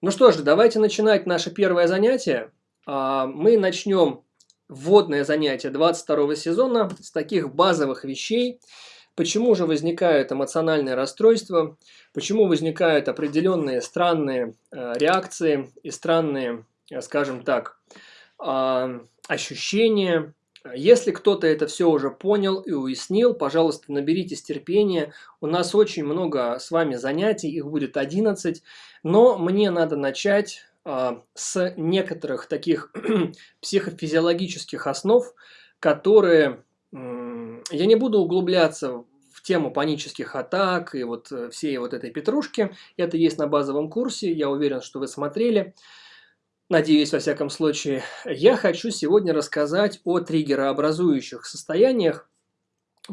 Ну что ж, давайте начинать наше первое занятие. А, мы начнем вводное занятие 22 сезона с таких базовых вещей. Почему же возникают эмоциональные расстройства, почему возникают определенные странные э, реакции и странные, э, скажем так, а, ощущения, если кто-то это все уже понял и уяснил, пожалуйста, наберитесь терпения. У нас очень много с вами занятий, их будет 11. Но мне надо начать а, с некоторых таких психофизиологических основ, которые... Я не буду углубляться в тему панических атак и вот э, всей вот этой петрушки. Это есть на базовом курсе, я уверен, что вы смотрели. Надеюсь, во всяком случае, я хочу сегодня рассказать о триггерообразующих состояниях,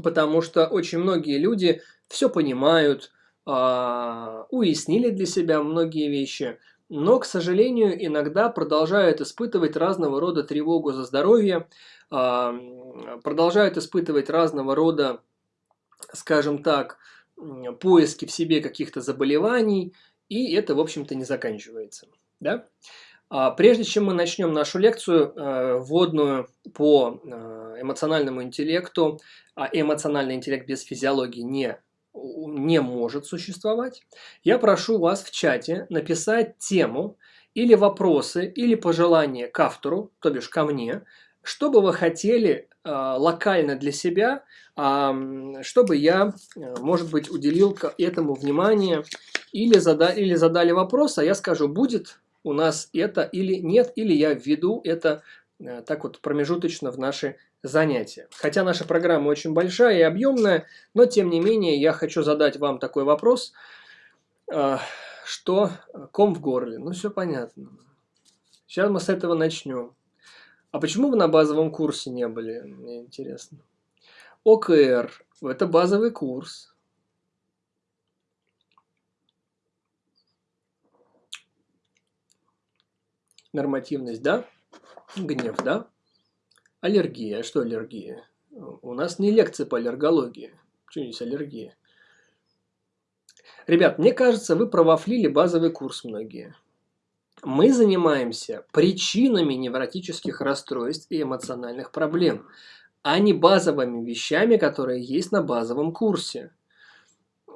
потому что очень многие люди все понимают, а, уяснили для себя многие вещи, но, к сожалению, иногда продолжают испытывать разного рода тревогу за здоровье, а, продолжают испытывать разного рода, скажем так, поиски в себе каких-то заболеваний, и это, в общем-то, не заканчивается. Да? А прежде чем мы начнем нашу лекцию, э, вводную по э, эмоциональному интеллекту, а эмоциональный интеллект без физиологии не, не может существовать, я прошу вас в чате написать тему или вопросы, или пожелания к автору, то бишь ко мне, что бы вы хотели э, локально для себя, э, чтобы я, может быть, уделил этому внимание, или, зада или задали вопрос, а я скажу, будет у нас это или нет, или я введу это э, так вот промежуточно в наши занятия. Хотя наша программа очень большая и объемная, но тем не менее я хочу задать вам такой вопрос, э, что ком в горле. Ну все понятно. Сейчас мы с этого начнем. А почему вы на базовом курсе не были? Мне интересно. ОКР – это базовый курс. Нормативность, да? Гнев, да? Аллергия. Что аллергия? У нас не лекция по аллергологии. Что здесь аллергия? Ребят, мне кажется, вы провафлили базовый курс многие. Мы занимаемся причинами невротических расстройств и эмоциональных проблем, а не базовыми вещами, которые есть на базовом курсе.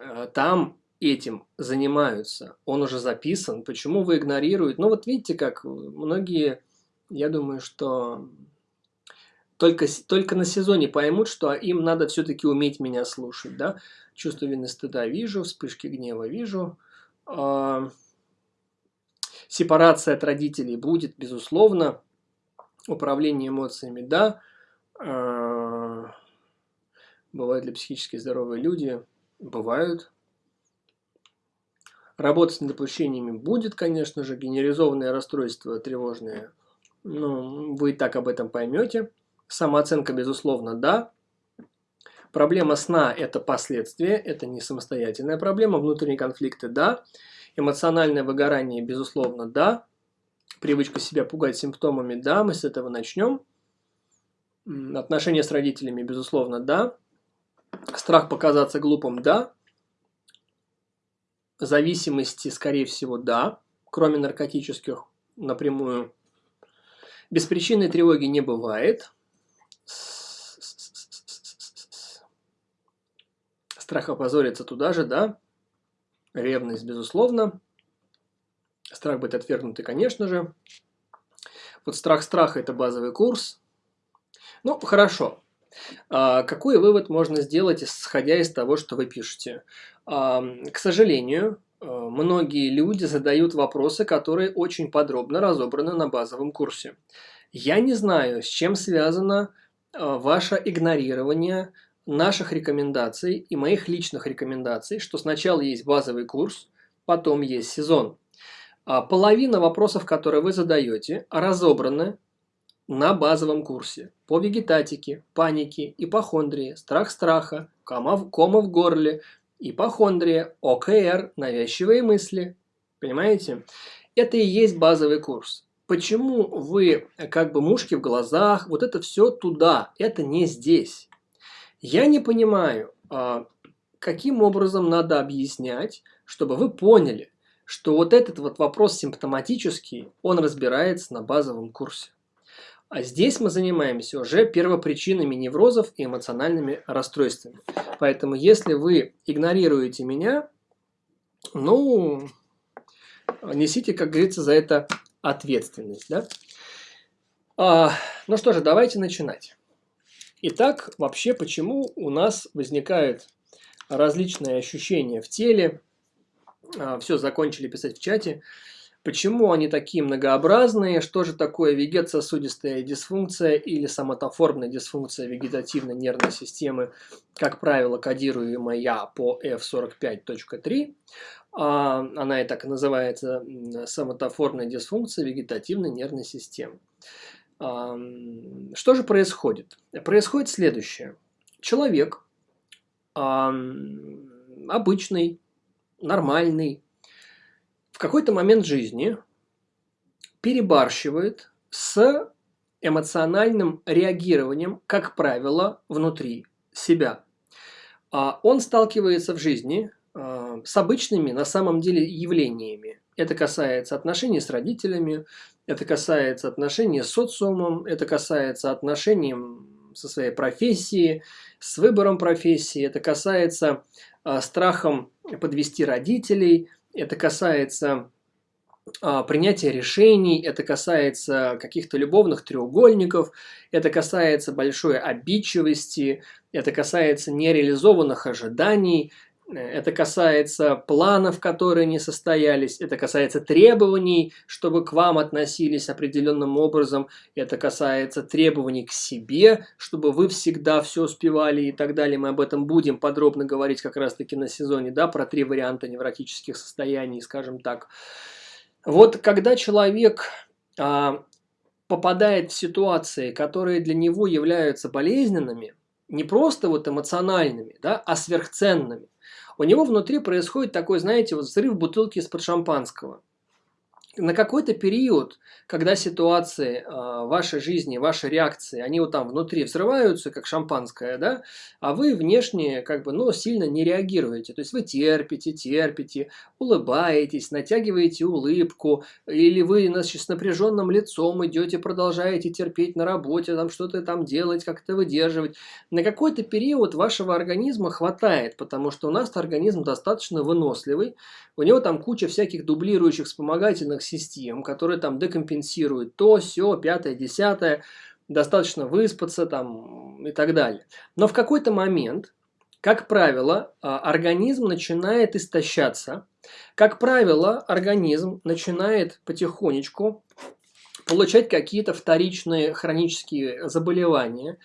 Э, там этим занимаются, он уже записан, почему вы игнорируете? Ну вот видите, как многие, я думаю, что только, только на сезоне поймут, что им надо все-таки уметь меня слушать, да? Чувство вины стыда вижу, вспышки гнева вижу. Э, сепарация от родителей будет, безусловно. Управление эмоциями, да. Э, бывают ли психически здоровые люди? Бывают. Работа с недопущениями будет, конечно же, генерализованное расстройство тревожное. Ну, вы и так об этом поймете. Самооценка, безусловно, да. Проблема сна – это последствия, это не самостоятельная проблема. Внутренние конфликты – да. Эмоциональное выгорание, безусловно, да. Привычка себя пугать симптомами – да. Мы с этого начнем. Отношения с родителями, безусловно, да. Страх показаться глупым – да. Зависимости, скорее всего, да, кроме наркотических напрямую. Беспричинной тревоги не бывает. Страх опозориться туда же, да. Ревность, безусловно. Страх быть отвергнутый, конечно же. Вот страх страха – это базовый курс. Ну, хорошо. А, какой вывод можно сделать, исходя из того, что вы пишете? А, к сожалению, а, многие люди задают вопросы, которые очень подробно разобраны на базовом курсе. Я не знаю, с чем связано ваше игнорирование наших рекомендаций и моих личных рекомендаций, что сначала есть базовый курс, потом есть сезон. Половина вопросов, которые вы задаете, разобраны на базовом курсе по вегетатике, панике, ипохондрии, страх страха, кома в, кома в горле, ипохондрия, ОКР, навязчивые мысли. Понимаете? Это и есть базовый курс. Почему вы как бы мушки в глазах, вот это все туда, это не здесь. Я не понимаю, а, каким образом надо объяснять, чтобы вы поняли, что вот этот вот вопрос симптоматический, он разбирается на базовом курсе. А здесь мы занимаемся уже первопричинами неврозов и эмоциональными расстройствами. Поэтому если вы игнорируете меня, ну, несите, как говорится, за это ответственность. Да? А, ну что же, давайте начинать. Итак, вообще, почему у нас возникают различные ощущения в теле? А, Все, закончили писать в чате. Почему они такие многообразные? Что же такое вегетососудистая дисфункция или соматоформная дисфункция вегетативной нервной системы, как правило, кодируемая по F45.3? А, она и так называется соматоформная дисфункция вегетативной нервной системы. А, что же происходит? Происходит следующее. Человек обычный, нормальный, в какой-то момент жизни перебарщивает с эмоциональным реагированием, как правило, внутри себя. А он сталкивается в жизни а, с обычными на самом деле явлениями. Это касается отношений с родителями, это касается отношений с социумом, это касается отношений со своей профессией, с выбором профессии, это касается э, страхом подвести родителей, это касается а, принятия решений, это касается каких-то любовных треугольников, это касается большой обидчивости, это касается нереализованных ожиданий, это касается планов, которые не состоялись, это касается требований, чтобы к вам относились определенным образом, это касается требований к себе, чтобы вы всегда все успевали и так далее. Мы об этом будем подробно говорить как раз-таки на сезоне, да, про три варианта невротических состояний, скажем так. Вот когда человек а, попадает в ситуации, которые для него являются болезненными, не просто вот эмоциональными, да, а сверхценными, у него внутри происходит такой, знаете, вот взрыв бутылки из-под шампанского на какой-то период, когда ситуации э, вашей жизни, ваши реакции, они вот там внутри взрываются, как шампанское, да, а вы внешне как бы, ну, сильно не реагируете. То есть вы терпите, терпите, улыбаетесь, натягиваете улыбку, или вы значит, с напряженным лицом идете, продолжаете терпеть на работе, там что-то там делать, как-то выдерживать. На какой-то период вашего организма хватает, потому что у нас организм достаточно выносливый, у него там куча всяких дублирующих вспомогательных систем, которые там декомпенсируют то, все, пятое, десятое, достаточно выспаться там и так далее. Но в какой-то момент, как правило, а, организм начинает истощаться. Как правило, организм начинает потихонечку получать какие-то вторичные хронические заболевания,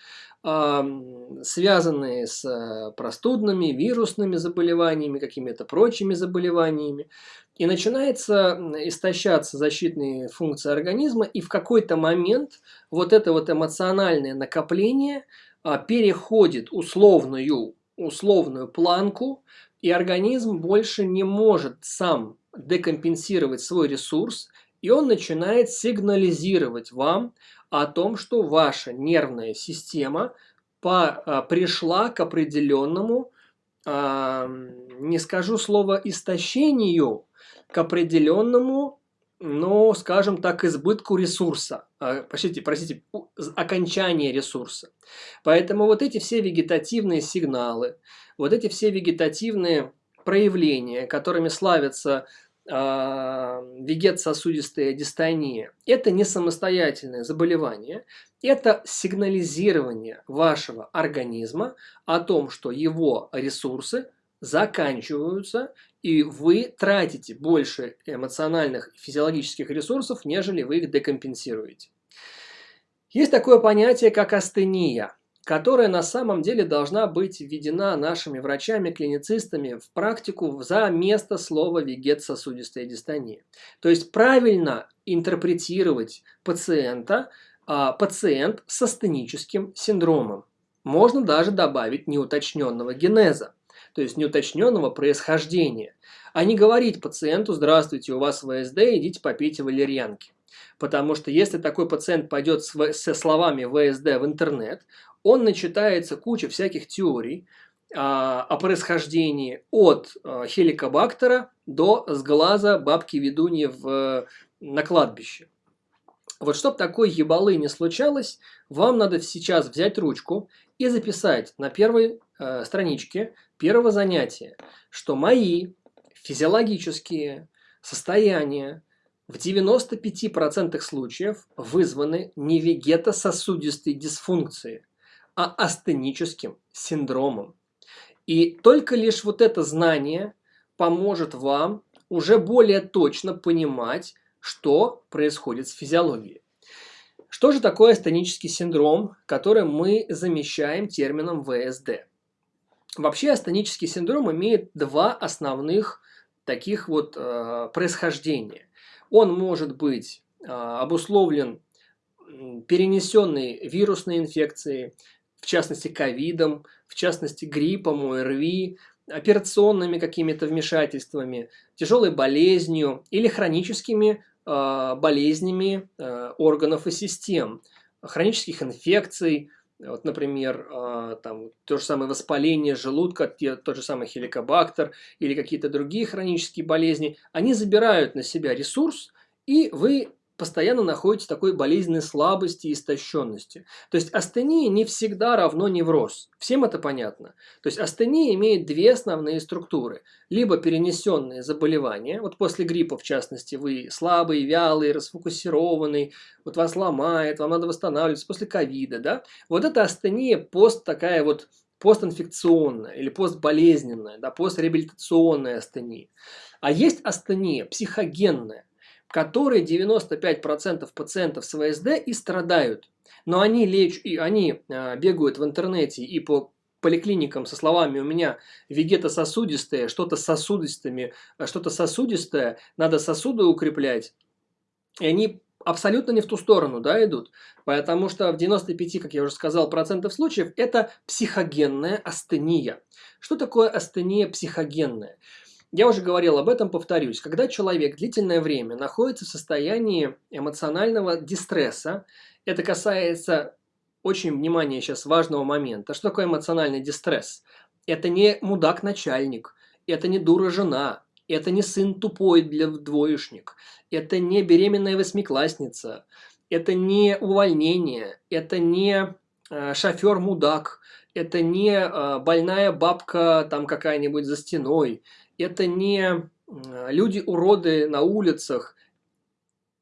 связанные с э, простудными, вирусными заболеваниями, какими-то прочими заболеваниями. И начинается истощаться защитные функции организма, и в какой-то момент вот это вот эмоциональное накопление а, переходит условную, условную планку, и организм больше не может сам декомпенсировать свой ресурс, и он начинает сигнализировать вам о том, что ваша нервная система по, а, пришла к определенному, не скажу слово истощению, к определенному, ну, скажем так, избытку ресурса. А, простите, простите, окончание ресурса. Поэтому вот эти все вегетативные сигналы, вот эти все вегетативные проявления, которыми славятся а, вегет-сосудистая дистония – это не самостоятельное заболевание, это сигнализирование вашего организма о том, что его ресурсы заканчиваются, и вы тратите больше эмоциональных и физиологических ресурсов, нежели вы их декомпенсируете. Есть такое понятие, как астения – которая на самом деле должна быть введена нашими врачами-клиницистами в практику за место слова вегет-сосудистая дистония. То есть правильно интерпретировать пациента, а, пациент с астеническим синдромом. Можно даже добавить неуточненного генеза, то есть неуточненного происхождения, а не говорить пациенту «Здравствуйте, у вас ВСД, идите попейте валерьянки». Потому что если такой пациент пойдет со словами ВСД в интернет, он начитается куча всяких теорий, а, о происхождении от а, хеликобактера до сглаза бабки-ведуньи в, на кладбище. Вот чтобы такой ебалы не случалось, вам надо сейчас взять ручку и записать на первой э, страничке первого занятия, что мои физиологические состояния в 95% случаев вызваны не вегетососудистой дисфункцией, а астеническим синдромом. И только лишь вот это знание поможет вам уже более точно понимать, что происходит с физиологией. Что же такое астенический синдром, который мы замещаем термином ВСД? Вообще астенический синдром имеет два основных таких вот э, происхождения. Он может быть э, обусловлен перенесенной вирусной инфекцией, в частности ковидом, в частности гриппом, ОРВИ, операционными какими-то вмешательствами, тяжелой болезнью или хроническими э, болезнями э, органов и систем, хронических инфекций, вот, например, э, там, то же самое воспаление желудка, тот же самый хеликобактер или какие-то другие хронические болезни, они забирают на себя ресурс, и вы постоянно находитесь в такой болезненной слабости и истощенности. То есть астения не всегда равно невроз. Всем это понятно. То есть астения имеет две основные структуры. Либо перенесенные заболевания, вот после гриппа в частности вы слабый, вялый, расфокусированный, вот вас ломает, вам надо восстанавливаться после ковида, да? Вот это астения пост такая вот постинфекционная или постболезненная, да, постреабилитационная астения. А есть астения психогенная, которые 95% пациентов с ВСД и страдают. Но они, леч... они а, бегают в интернете и по поликлиникам со словами «у меня вегетососудистые, что-то сосудистыми, а, что-то сосудистое, надо сосуды укреплять». И они абсолютно не в ту сторону да, идут. Потому что в 95, как я уже сказал, процентов случаев это психогенная астения. Что такое астения психогенная? Я уже говорил об этом, повторюсь. Когда человек длительное время находится в состоянии эмоционального дистресса, это касается очень, внимания сейчас, важного момента. Что такое эмоциональный дистресс? Это не мудак-начальник, это не дура-жена, это не сын тупой для двоечник, это не беременная восьмиклассница, это не увольнение, это не э, шофер-мудак, это не э, больная бабка там какая-нибудь за стеной, это не люди-уроды на улицах.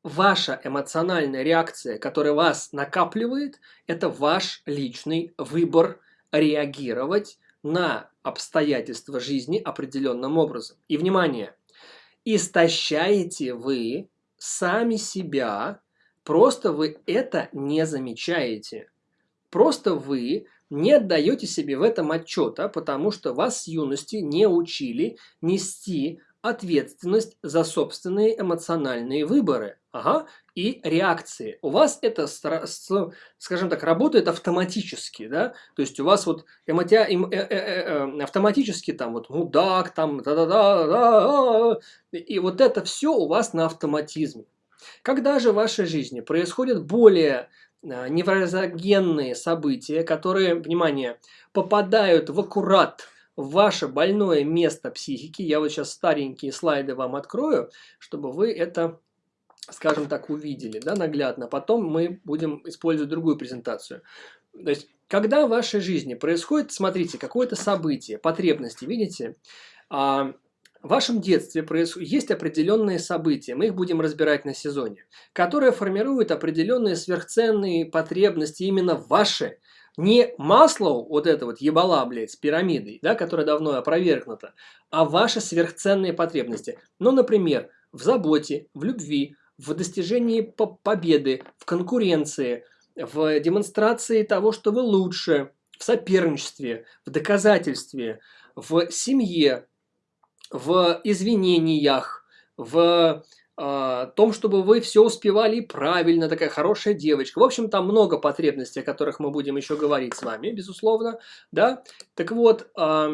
Ваша эмоциональная реакция, которая вас накапливает, это ваш личный выбор реагировать на обстоятельства жизни определенным образом. И, внимание, истощаете вы сами себя, просто вы это не замечаете. Просто вы не отдаете себе в этом отчета, потому что вас с юности не учили нести ответственность за собственные эмоциональные выборы ага, и реакции. У вас это, скажем так, работает автоматически, да, то есть у вас вот эмотя, эм, э, э, э, автоматически там вот мудак, там да да да да и вот это все у вас на автоматизме. Когда же в вашей жизни происходит более неврозогенные события, которые, внимание, попадают в аккурат в ваше больное место психики. Я вот сейчас старенькие слайды вам открою, чтобы вы это, скажем так, увидели да, наглядно. Потом мы будем использовать другую презентацию. То есть, когда в вашей жизни происходит, смотрите, какое-то событие, потребности, видите, а, в вашем детстве есть определенные события, мы их будем разбирать на сезоне, которые формируют определенные сверхценные потребности именно ваши. Не масло, вот это вот ебала, блядь, с пирамидой, да, которая давно опровергнута, а ваши сверхценные потребности. Ну, например, в заботе, в любви, в достижении победы, в конкуренции, в демонстрации того, что вы лучше, в соперничестве, в доказательстве, в семье, в извинениях, в э, том, чтобы вы все успевали правильно, такая хорошая девочка. В общем, там много потребностей, о которых мы будем еще говорить с вами, безусловно. Да? Так вот, э,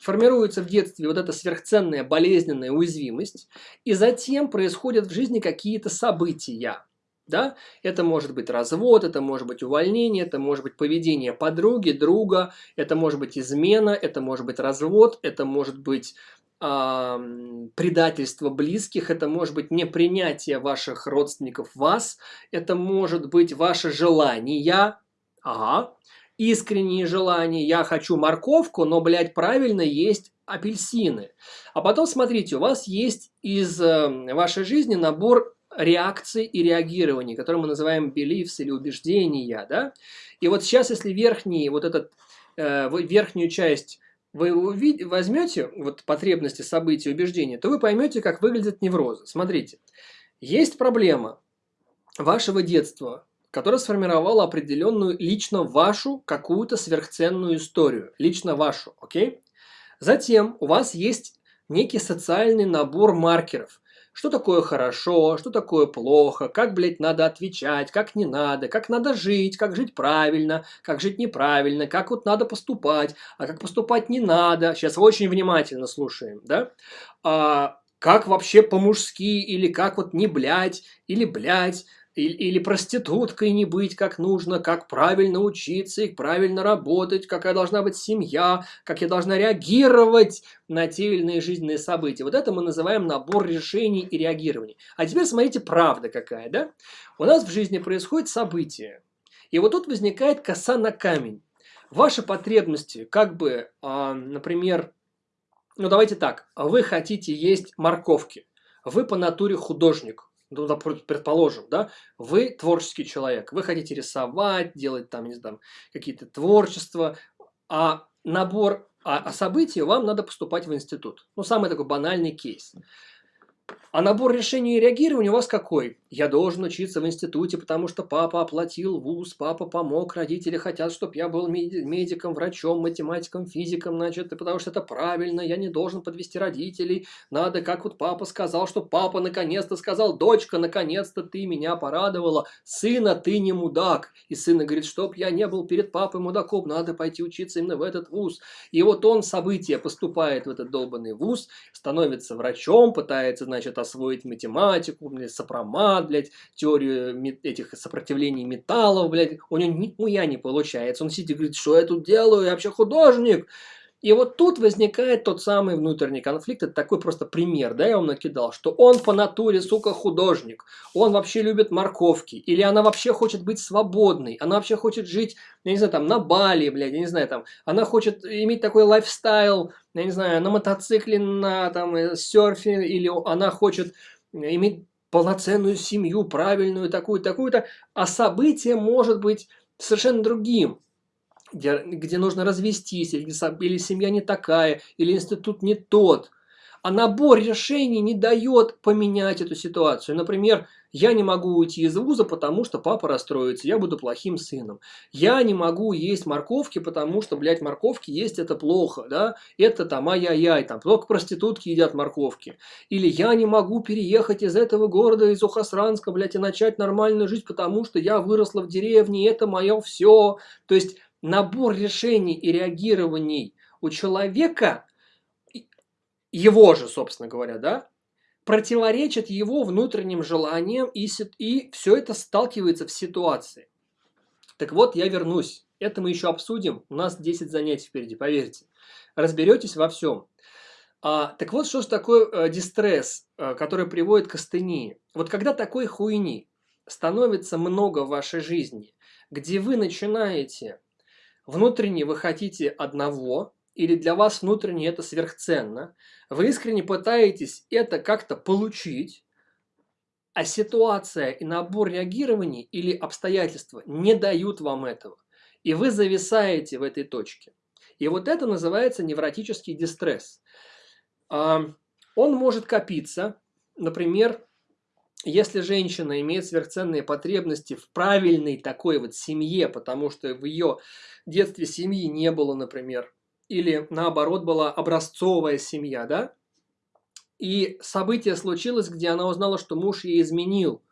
формируется в детстве вот эта сверхценная болезненная уязвимость, и затем происходят в жизни какие-то события. Да? Это может быть развод, это может быть увольнение, это может быть поведение подруги, друга, это может быть измена, это может быть развод, это может быть э, предательство близких, это может быть непринятие ваших родственников вас, это может быть ваше желание, ага, искренние желания, я хочу морковку, но, блядь, правильно есть апельсины. А потом, смотрите, у вас есть из э, вашей жизни набор реакций и реагирований, которые мы называем beliefs или убеждения, да? И вот сейчас, если верхний, вот этот, э, верхнюю часть вы возьмете вот потребности, события, убеждения, то вы поймете, как выглядят неврозы. Смотрите, есть проблема вашего детства, которая сформировала определенную лично вашу какую-то сверхценную историю, лично вашу, окей? Затем у вас есть некий социальный набор маркеров, что такое хорошо, что такое плохо, как, блядь, надо отвечать, как не надо, как надо жить, как жить правильно, как жить неправильно, как вот надо поступать, а как поступать не надо. Сейчас очень внимательно слушаем, да? А, как вообще по-мужски, или как вот не блядь, или блядь, или, или проституткой не быть как нужно, как правильно учиться и правильно работать, какая должна быть семья, как я должна реагировать на те или иные жизненные события. Вот это мы называем набор решений и реагирований. А теперь смотрите, правда какая, да? У нас в жизни происходит событие, и вот тут возникает коса на камень. Ваши потребности, как бы, э, например, ну давайте так, вы хотите есть морковки, вы по натуре художник, ну, предположим, да, вы творческий человек, вы хотите рисовать, делать там, не знаю, какие-то творчества, а набор, а, а события вам надо поступать в институт. Ну, самый такой банальный кейс. А набор решений и реагирования у вас какой? Я должен учиться в институте, потому что папа оплатил вуз, папа помог, родители хотят, чтобы я был медиком, врачом, математиком, физиком, значит, потому что это правильно, я не должен подвести родителей, надо, как вот папа сказал, что папа наконец-то сказал, дочка, наконец-то ты меня порадовала, сына, ты не мудак. И сына говорит, чтоб я не был перед папой мудаком, надо пойти учиться именно в этот вуз. И вот он, событие, поступает в этот долбанный вуз, становится врачом, пытается, значит, освоить математику, блядь, сопромат, блядь, теорию этих сопротивлений металлов, блядь, у него нихуя не получается. Он сидит и говорит, что я тут делаю, я вообще художник. И вот тут возникает тот самый внутренний конфликт. Это такой просто пример, да, я вам накидал, что он по натуре, сука, художник. Он вообще любит морковки. Или она вообще хочет быть свободной. Она вообще хочет жить, я не знаю, там, на Бали, блядь, я не знаю, там. Она хочет иметь такой лайфстайл, я не знаю, на мотоцикле, на там, э, серфе. Или она хочет иметь полноценную семью, правильную, такую, такую-то. А событие может быть совершенно другим где, где нужно развестись, или, или семья не такая, или институт не тот. А набор решений не дает поменять эту ситуацию. Например, я не могу уйти из вуза, потому что папа расстроится, я буду плохим сыном. Я не могу есть морковки, потому что, блядь, морковки есть это плохо, да? Это там ай-яй-яй, там только проститутки едят морковки. Или я не могу переехать из этого города, из Ухасранска, блядь, и начать нормальную жизнь, потому что я выросла в деревне, это мое все. То есть набор решений и реагирований у человека, его же, собственно говоря, да, противоречит его внутренним желаниям, и, и все это сталкивается в ситуации. Так вот, я вернусь. Это мы еще обсудим. У нас 10 занятий впереди, поверьте. Разберетесь во всем. А, так вот, что же такое э, дистресс, э, который приводит к астении? Вот когда такой хуйни становится много в вашей жизни, где вы начинаете внутренне вы хотите одного, или для вас внутренне это сверхценно, вы искренне пытаетесь это как-то получить, а ситуация и набор реагирований или обстоятельства не дают вам этого. И вы зависаете в этой точке. И вот это называется невротический дистресс. Он может копиться, например, если женщина имеет сверхценные потребности в правильной такой вот семье, потому что в ее детстве семьи не было, например, или наоборот была образцовая семья, да, и событие случилось, где она узнала, что муж ей изменил.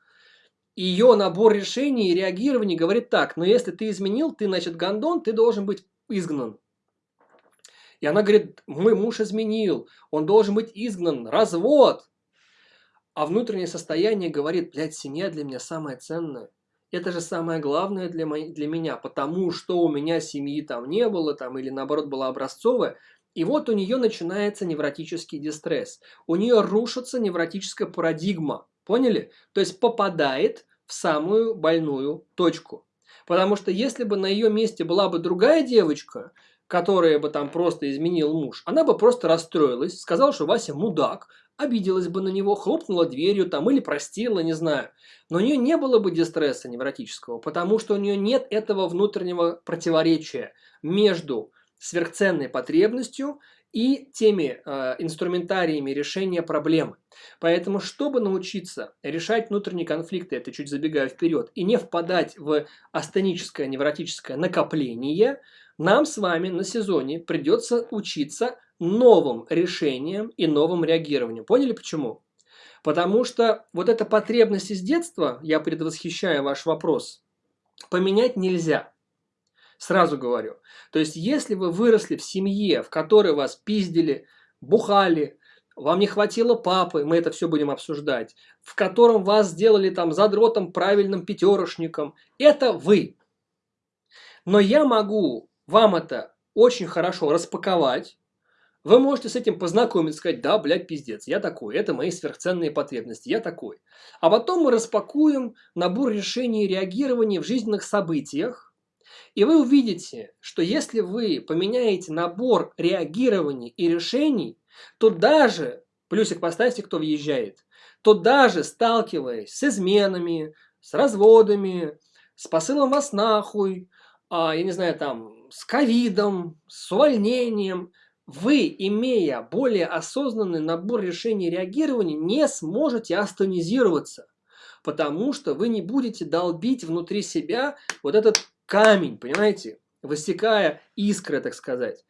Ее набор решений и реагирований говорит так, но если ты изменил, ты, значит, гондон, ты должен быть изгнан. И она говорит, мой муж изменил, он должен быть изгнан, развод. А внутреннее состояние говорит, блядь, семья для меня самое ценное. Это же самое главное для, мо- для меня, потому что у меня семьи там не было, там, или наоборот была образцовая. И вот у нее начинается невротический дистресс. У нее рушится невротическая парадигма. Поняли? То есть попадает в самую больную точку. Потому что если бы на ее месте была бы другая девочка, которая бы там просто изменил муж, она бы просто расстроилась, сказала, что Вася мудак, обиделась бы на него, хлопнула дверью там или простила, не знаю. Но у нее не было бы дистресса невротического, потому что у нее нет этого внутреннего противоречия между сверхценной потребностью и теми э, инструментариями решения проблемы. Поэтому, чтобы научиться решать внутренние конфликты, это чуть забегая вперед, и не впадать в астеническое невротическое накопление, нам с вами на сезоне придется учиться новым решениям и новым реагированиям. Поняли почему? Потому что вот эта потребность из детства, я предвосхищаю ваш вопрос, поменять нельзя. Сразу говорю. То есть, если вы выросли в семье, в которой вас пиздили, бухали, вам не хватило папы, мы это все будем обсуждать, в котором вас сделали там задротом, правильным пятерошником, это вы. Но я могу вам это очень хорошо распаковать, вы можете с этим познакомиться, сказать, да, блядь, пиздец, я такой, это мои сверхценные потребности, я такой. А потом мы распакуем набор решений и реагирования в жизненных событиях, и вы увидите, что если вы поменяете набор реагирований и решений, то даже, плюсик поставьте, кто въезжает, то даже сталкиваясь с изменами, с разводами, с посылом вас нахуй, а, я не знаю, там, с ковидом, с увольнением, вы, имея более осознанный набор решений и реагирований, не сможете астонизироваться, потому что вы не будете долбить внутри себя вот этот камень, понимаете, высекая искры, так сказать.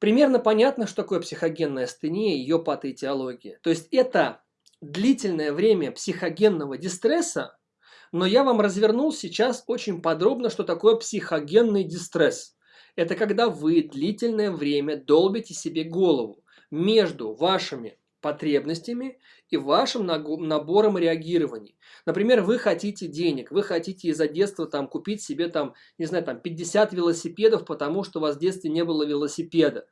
Примерно понятно, что такое психогенная астения и ее патоэтиология. То есть это длительное время психогенного дистресса, но я вам развернул сейчас очень подробно, что такое психогенный дистресс. Это когда вы длительное время долбите себе голову между вашими потребностями и вашим набором реагирований. Например, вы хотите денег, вы хотите из-за детства там купить себе там, не знаю, там 50 велосипедов, потому что у вас в детстве не было велосипеда.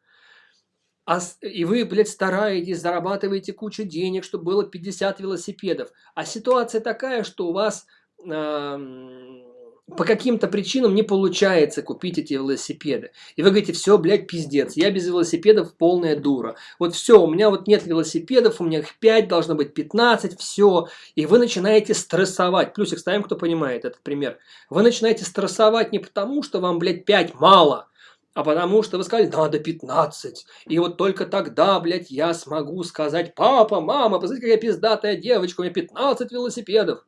А, и вы, блядь, стараетесь, зарабатываете кучу денег, чтобы было 50 велосипедов. А ситуация такая, что у вас э, по каким-то причинам не получается купить эти велосипеды. И вы говорите, все, блядь, пиздец, я без велосипедов полная дура. Вот все, у меня вот нет велосипедов, у меня их 5, должно быть 15, все. И вы начинаете стрессовать. Плюсик ставим, кто понимает этот пример. Вы начинаете стрессовать не потому, что вам, блядь, 5 мало, а потому что вы сказали, надо 15. И вот только тогда, блядь, я смогу сказать, папа, мама, посмотрите, какая пиздатая девочка, у меня 15 велосипедов.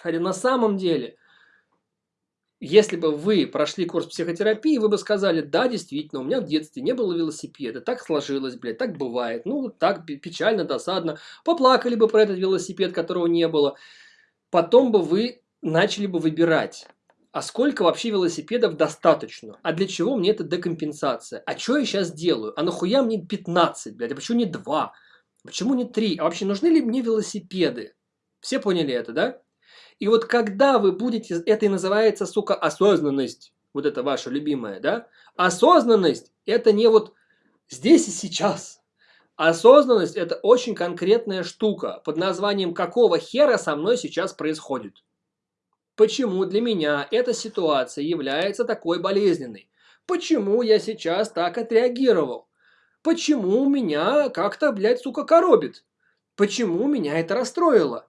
Хотя на самом деле – если бы вы прошли курс психотерапии, вы бы сказали, да, действительно, у меня в детстве не было велосипеда, так сложилось, блядь, так бывает, ну, так печально, досадно, поплакали бы про этот велосипед, которого не было. Потом бы вы начали бы выбирать, а сколько вообще велосипедов достаточно? А для чего мне эта декомпенсация? А что я сейчас делаю? А нахуя мне 15, блядь? А почему не 2? Почему не 3? А вообще нужны ли мне велосипеды? Все поняли это, да? И вот когда вы будете, это и называется, сука, осознанность, вот это ваша любимая, да? Осознанность – это не вот здесь и сейчас. Осознанность – это очень конкретная штука под названием «какого хера со мной сейчас происходит?». Почему для меня эта ситуация является такой болезненной? Почему я сейчас так отреагировал? Почему меня как-то, блядь, сука, коробит? Почему меня это расстроило?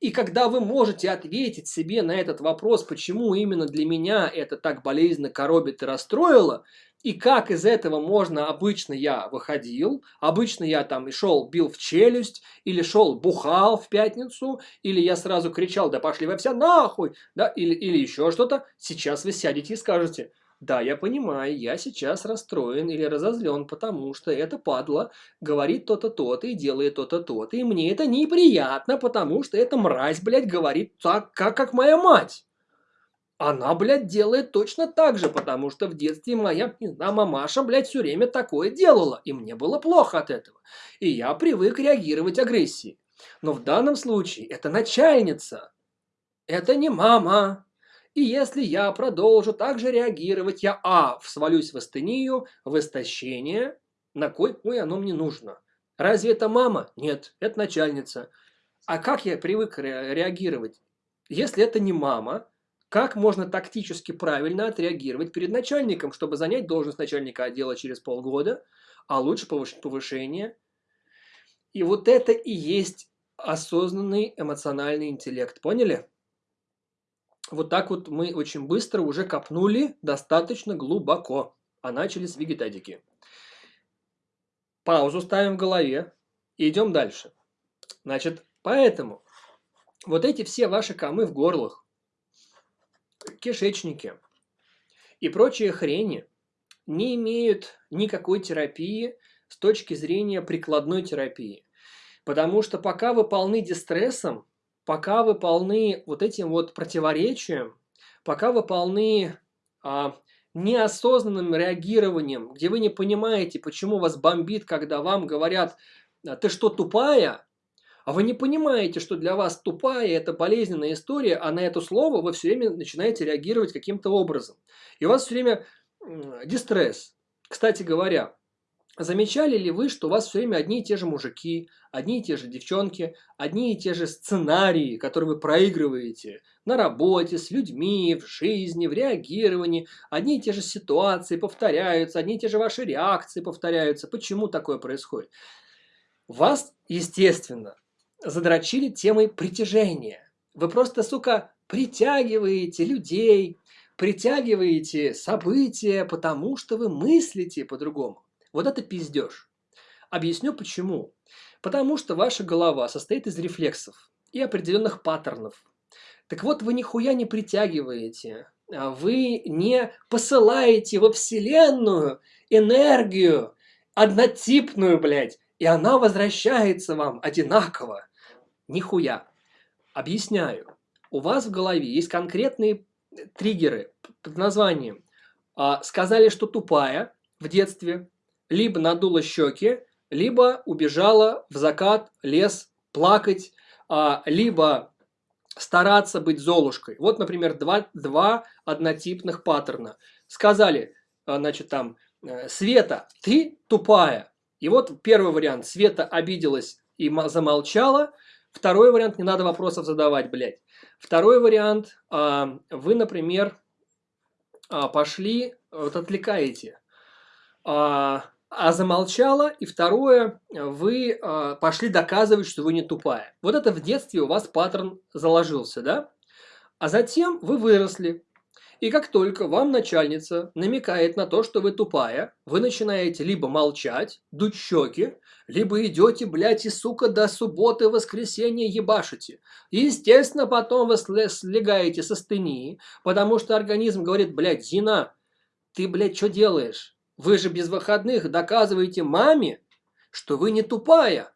И когда вы можете ответить себе на этот вопрос, почему именно для меня это так болезненно коробит и расстроило, и как из этого можно, обычно я выходил, обычно я там и шел, бил в челюсть, или шел, бухал в пятницу, или я сразу кричал, да пошли вы все нахуй, да, или, или еще что-то, сейчас вы сядете и скажете, да, я понимаю, я сейчас расстроен или разозлен, потому что это падла говорит то-то, то-то и делает то-то, то-то. И мне это неприятно, потому что эта мразь, блядь, говорит так, как, как моя мать. Она, блядь, делает точно так же, потому что в детстве моя, не знаю, мамаша, блядь, все время такое делала. И мне было плохо от этого. И я привык реагировать агрессией. Но в данном случае это начальница. Это не мама. И если я продолжу так же реагировать, я а. свалюсь в астению, в истощение. На кой хуй оно мне нужно? Разве это мама? Нет, это начальница. А как я привык реагировать? Если это не мама, как можно тактически правильно отреагировать перед начальником, чтобы занять должность начальника отдела через полгода, а лучше повышение? И вот это и есть осознанный эмоциональный интеллект. Поняли? Вот так вот мы очень быстро уже копнули достаточно глубоко, а начали с вегетатики. Паузу ставим в голове и идем дальше. Значит, поэтому вот эти все ваши комы в горлах, кишечники и прочие хрени не имеют никакой терапии с точки зрения прикладной терапии. Потому что пока вы полны дистрессом, пока вы полны вот этим вот противоречием, пока вы полны а, неосознанным реагированием, где вы не понимаете, почему вас бомбит, когда вам говорят, «А ты что, тупая? А вы не понимаете, что для вас тупая – это болезненная история, а на это слово вы все время начинаете реагировать каким-то образом. И у вас все время дистресс. Кстати говоря, Замечали ли вы, что у вас все время одни и те же мужики, одни и те же девчонки, одни и те же сценарии, которые вы проигрываете на работе, с людьми, в жизни, в реагировании, одни и те же ситуации повторяются, одни и те же ваши реакции повторяются. Почему такое происходит? Вас, естественно, задрочили темой притяжения. Вы просто, сука, притягиваете людей, притягиваете события, потому что вы мыслите по-другому. Вот это пиздеж. Объясню почему. Потому что ваша голова состоит из рефлексов и определенных паттернов. Так вот, вы нихуя не притягиваете, а вы не посылаете во Вселенную энергию однотипную, блядь, и она возвращается вам одинаково. Нихуя. Объясняю. У вас в голове есть конкретные триггеры под названием а, «сказали, что тупая» в детстве, либо надула щеки, либо убежала в закат, лес, плакать, а, либо стараться быть золушкой. Вот, например, два, два однотипных паттерна. Сказали, а, значит, там, э, Света, ты тупая. И вот первый вариант. Света обиделась и замолчала. Второй вариант, не надо вопросов задавать, блядь. Второй вариант, а, вы, например, пошли, вот отвлекаете а замолчала, и второе, вы э, пошли доказывать, что вы не тупая. Вот это в детстве у вас паттерн заложился, да? А затем вы выросли. И как только вам начальница намекает на то, что вы тупая, вы начинаете либо молчать, дуть щеки, либо идете, блядь, и сука, до субботы, воскресенья ебашите. И, естественно, потом вы слегаете со стыни, потому что организм говорит, блядь, Зина, ты, блядь, что делаешь? Вы же без выходных доказываете маме, что вы не тупая.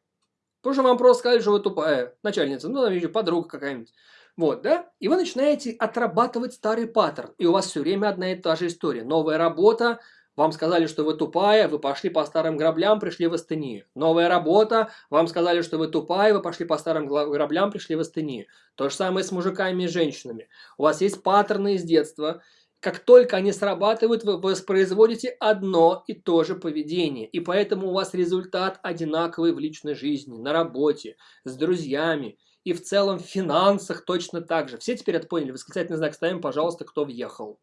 Потому что вам просто сказали, что вы тупая начальница, ну, там еще подруга какая-нибудь. Вот, да? И вы начинаете отрабатывать старый паттерн. И у вас все время одна и та же история. Новая работа, вам сказали, что вы тупая, вы пошли по старым граблям, пришли в Астынию. Новая работа, вам сказали, что вы тупая, вы пошли по старым граблям, пришли в Астынию. То же самое с мужиками и женщинами. У вас есть паттерны из детства, как только они срабатывают, вы воспроизводите одно и то же поведение. И поэтому у вас результат одинаковый в личной жизни, на работе, с друзьями. И в целом в финансах точно так же. Все теперь это поняли? Восклицательный знак ставим, пожалуйста, кто въехал.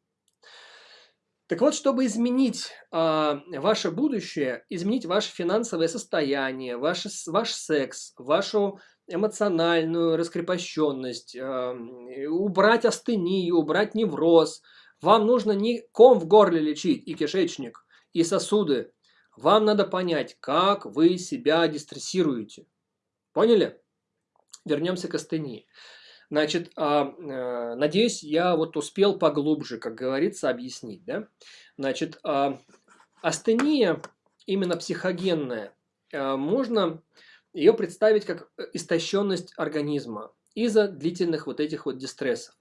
Так вот, чтобы изменить э, ваше будущее, изменить ваше финансовое состояние, ваш, ваш секс, вашу эмоциональную раскрепощенность, э, убрать астению, убрать невроз – вам нужно не ком в горле лечить и кишечник, и сосуды. Вам надо понять, как вы себя дистрессируете. Поняли? Вернемся к астении. Значит, а, э, надеюсь, я вот успел поглубже, как говорится, объяснить. Да? Значит, а, астения, именно психогенная, а, можно ее представить как истощенность организма из-за длительных вот этих вот дистрессов.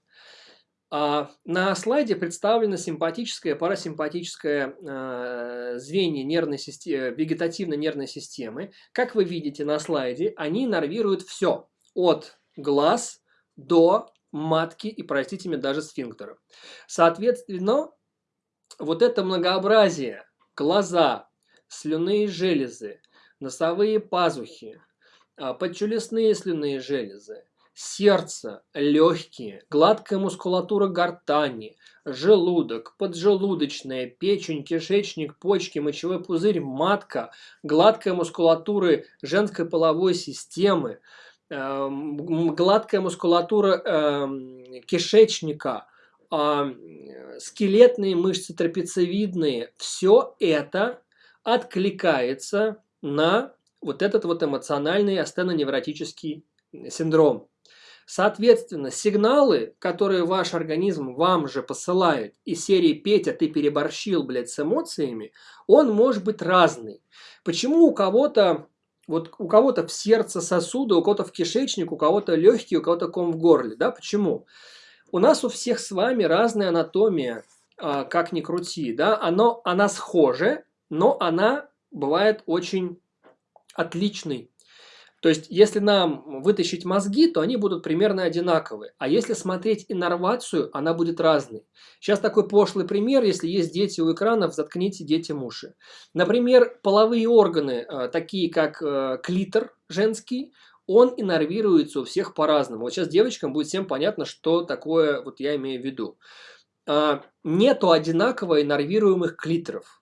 А на слайде представлено симпатическое, парасимпатическое э, звенья нервной системы, вегетативной нервной системы. Как вы видите на слайде, они нервируют все. От глаз до матки и, простите меня, даже сфинктера. Соответственно, вот это многообразие, глаза, слюнные железы, носовые пазухи, а, подчелюстные слюнные железы, сердце, легкие, гладкая мускулатура гортани, желудок, поджелудочная, печень, кишечник, почки, мочевой пузырь, матка, гладкая мускулатура женской половой системы, э, гладкая мускулатура э, кишечника, э, скелетные мышцы трапециевидные, все это откликается на вот этот вот эмоциональный астеноневротический синдром. Соответственно, сигналы, которые ваш организм вам же посылает из серии «Петя, ты переборщил, блядь, с эмоциями», он может быть разный. Почему у кого-то вот у кого-то в сердце сосуды, у кого-то в кишечник, у кого-то легкие, у кого-то ком в горле, да? Почему? У нас у всех с вами разная анатомия, а, как ни крути, да? Оно, она схожа, но она бывает очень отличной то есть, если нам вытащить мозги, то они будут примерно одинаковые. А если смотреть иннервацию, она будет разной. Сейчас такой пошлый пример. Если есть дети у экранов, заткните детям уши. Например, половые органы, э, такие как э, клитор женский, он иннервируется у всех по-разному. Вот сейчас девочкам будет всем понятно, что такое вот я имею в виду. А, нету одинаково иннервируемых клиторов.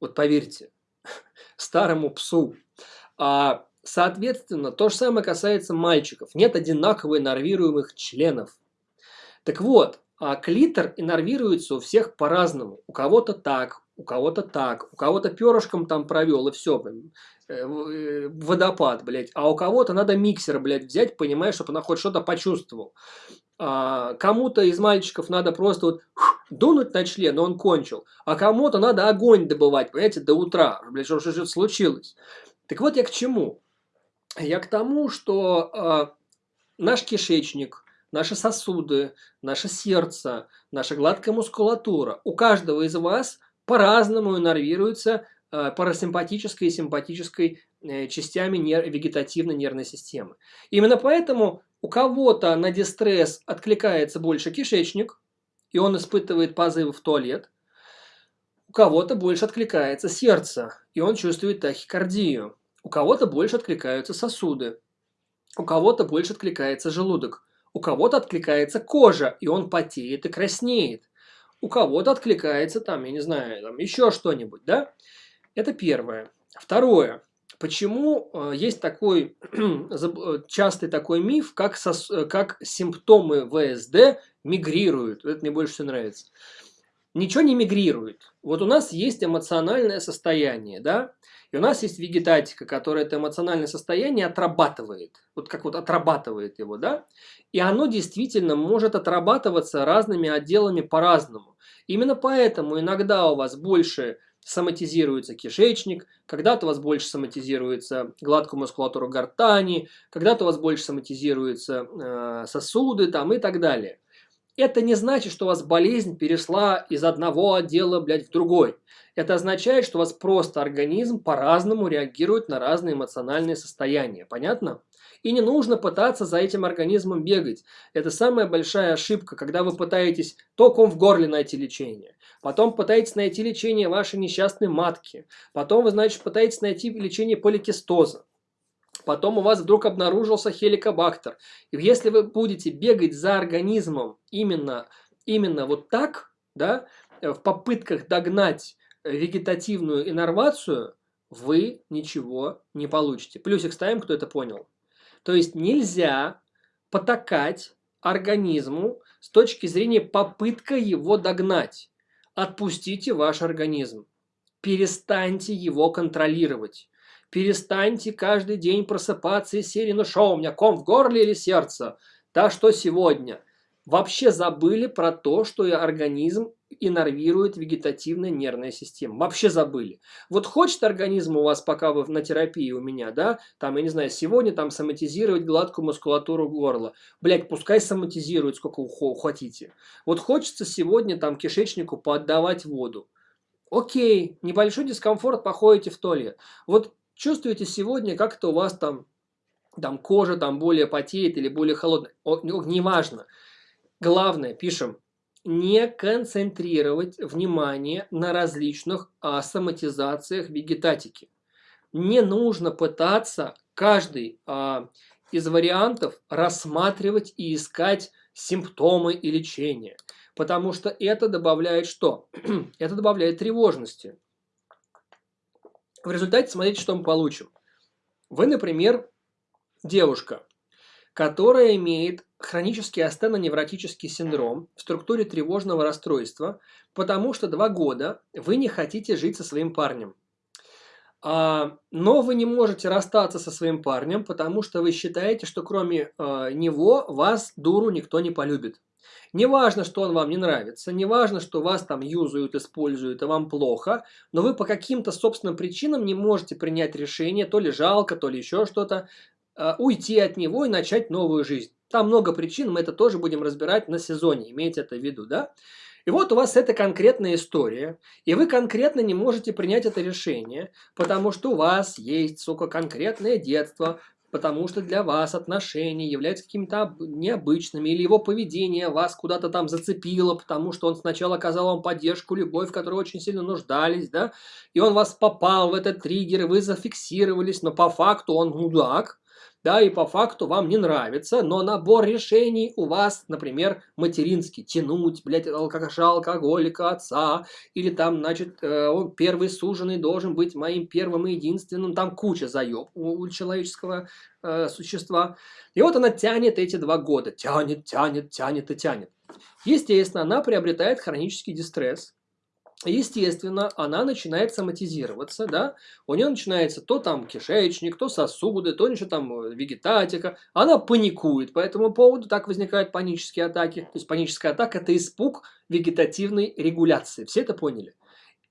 Вот поверьте, старому псу. А Соответственно, то же самое касается мальчиков. Нет одинаково иннервируемых членов. Так вот, а клитор иннервируется у всех по-разному. У кого-то так, у кого-то так, у кого-то перышком там провел и все, э, э, водопад, блядь. А у кого-то надо миксер, блядь, взять, понимаешь, чтобы она хоть что-то почувствовал. А, кому-то из мальчиков надо просто вот дунуть на член, но он кончил. А кому-то надо огонь добывать, понимаете, до утра, блядь, что что-то случилось. Так вот я к чему. Я к тому, что э, наш кишечник, наши сосуды, наше сердце, наша гладкая мускулатура, у каждого из вас по-разному иннервируется э, парасимпатической и симпатической э, частями нер вегетативной нервной системы. Именно поэтому у кого-то на дистресс откликается больше кишечник, и он испытывает позывы в туалет, у кого-то больше откликается сердце, и он чувствует тахикардию. У кого-то больше откликаются сосуды, у кого-то больше откликается желудок, у кого-то откликается кожа, и он потеет и краснеет. У кого-то откликается там, я не знаю, там еще что-нибудь, да? Это первое. Второе. Почему э, есть такой э, частый такой миф, как, сос, э, как симптомы ВСД мигрируют? Это мне больше всего нравится. Ничего не мигрирует. Вот у нас есть эмоциональное состояние, да? У нас есть вегетатика, которая это эмоциональное состояние отрабатывает. Вот как вот отрабатывает его, да? И оно действительно может отрабатываться разными отделами по-разному. Именно поэтому иногда у вас больше соматизируется кишечник, когда-то у вас больше соматизируется гладкая мускулатура гортани, когда-то у вас больше соматизируются э, сосуды там и так далее. Это не значит, что у вас болезнь перешла из одного отдела, блядь, в другой. Это означает, что у вас просто организм по-разному реагирует на разные эмоциональные состояния. Понятно? И не нужно пытаться за этим организмом бегать. Это самая большая ошибка, когда вы пытаетесь током в горле найти лечение. Потом пытаетесь найти лечение вашей несчастной матки. Потом вы, значит, пытаетесь найти лечение поликистоза. Потом у вас вдруг обнаружился хеликобактер. И если вы будете бегать за организмом именно, именно вот так, да, в попытках догнать вегетативную иннервацию, вы ничего не получите. Плюсик ставим, кто это понял. То есть нельзя потакать организму с точки зрения попытка его догнать. Отпустите ваш организм. Перестаньте его контролировать. Перестаньте каждый день просыпаться из серии «Ну что, у меня ком в горле или сердце?» Да что сегодня? Вообще забыли про то, что организм иннервирует вегетативная нервная система. Вообще забыли. Вот хочет организм у вас, пока вы на терапии у меня, да, там, я не знаю, сегодня там соматизировать гладкую мускулатуру горла. Блять, пускай соматизирует сколько хотите. Вот хочется сегодня там кишечнику поотдавать воду. Окей, небольшой дискомфорт, походите в туалет. Вот чувствуете сегодня, как это у вас там, там кожа там более потеет или более холодная. Неважно. Главное, пишем, не концентрировать внимание на различных а, соматизациях вегетатики. Не нужно пытаться каждый а, из вариантов рассматривать и искать симптомы и лечение. Потому что это добавляет что? это добавляет тревожности. В результате смотрите, что мы получим. Вы, например, девушка, которая имеет хронический астеноневротический синдром в структуре тревожного расстройства, потому что два года вы не хотите жить со своим парнем. А, но вы не можете расстаться со своим парнем, потому что вы считаете, что кроме а, него вас, дуру, никто не полюбит. Не важно, что он вам не нравится, не важно, что вас там юзают, используют, и вам плохо, но вы по каким-то собственным причинам не можете принять решение, то ли жалко, то ли еще что-то, Э, уйти от него и начать новую жизнь. Там много причин, мы это тоже будем разбирать на сезоне, имейте это в виду, да? И вот у вас эта конкретная история, и вы конкретно не можете принять это решение, потому что у вас есть, сука, конкретное детство, потому что для вас отношения являются какими-то необычными, или его поведение вас куда-то там зацепило, потому что он сначала оказал вам поддержку, любовь, в которой очень сильно нуждались, да, и он вас попал в этот триггер, вы зафиксировались, но по факту он мудак, да, и по факту вам не нравится, но набор решений у вас, например, материнский, тянуть, блядь, алкоша, алкоголика, отца, или там, значит, э, он первый суженый должен быть моим первым и единственным, там куча заеб у человеческого э, существа. И вот она тянет эти два года, тянет, тянет, тянет и тянет. Естественно, она приобретает хронический дистресс, естественно, она начинает соматизироваться, да, у нее начинается то там кишечник, то сосуды, то еще там э, вегетатика, она паникует по этому поводу, так возникают панические атаки, то есть паническая атака – это испуг вегетативной регуляции, все это поняли?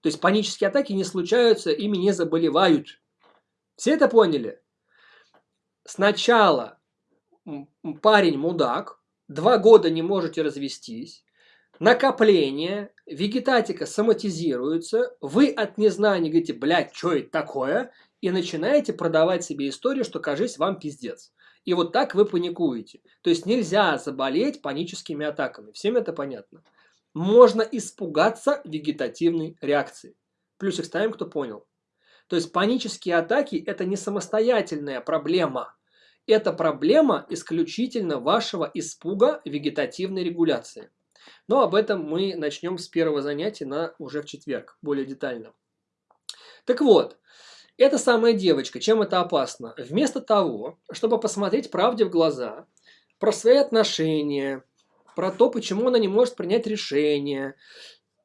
То есть панические атаки не случаются, ими не заболевают. Все это поняли? Сначала парень мудак, два года не можете развестись, накопление, вегетатика соматизируется, вы от незнания говорите, блядь, что это такое, и начинаете продавать себе историю, что, кажись, вам пиздец. И вот так вы паникуете. То есть нельзя заболеть паническими атаками. Всем это понятно. Можно испугаться вегетативной реакции. Плюсик ставим, кто понял. То есть панические атаки – это не самостоятельная проблема. Это проблема исключительно вашего испуга вегетативной регуляции. Но об этом мы начнем с первого занятия на уже в четверг, более детально. Так вот, эта самая девочка, чем это опасно? Вместо того, чтобы посмотреть правде в глаза, про свои отношения, про то, почему она не может принять решение,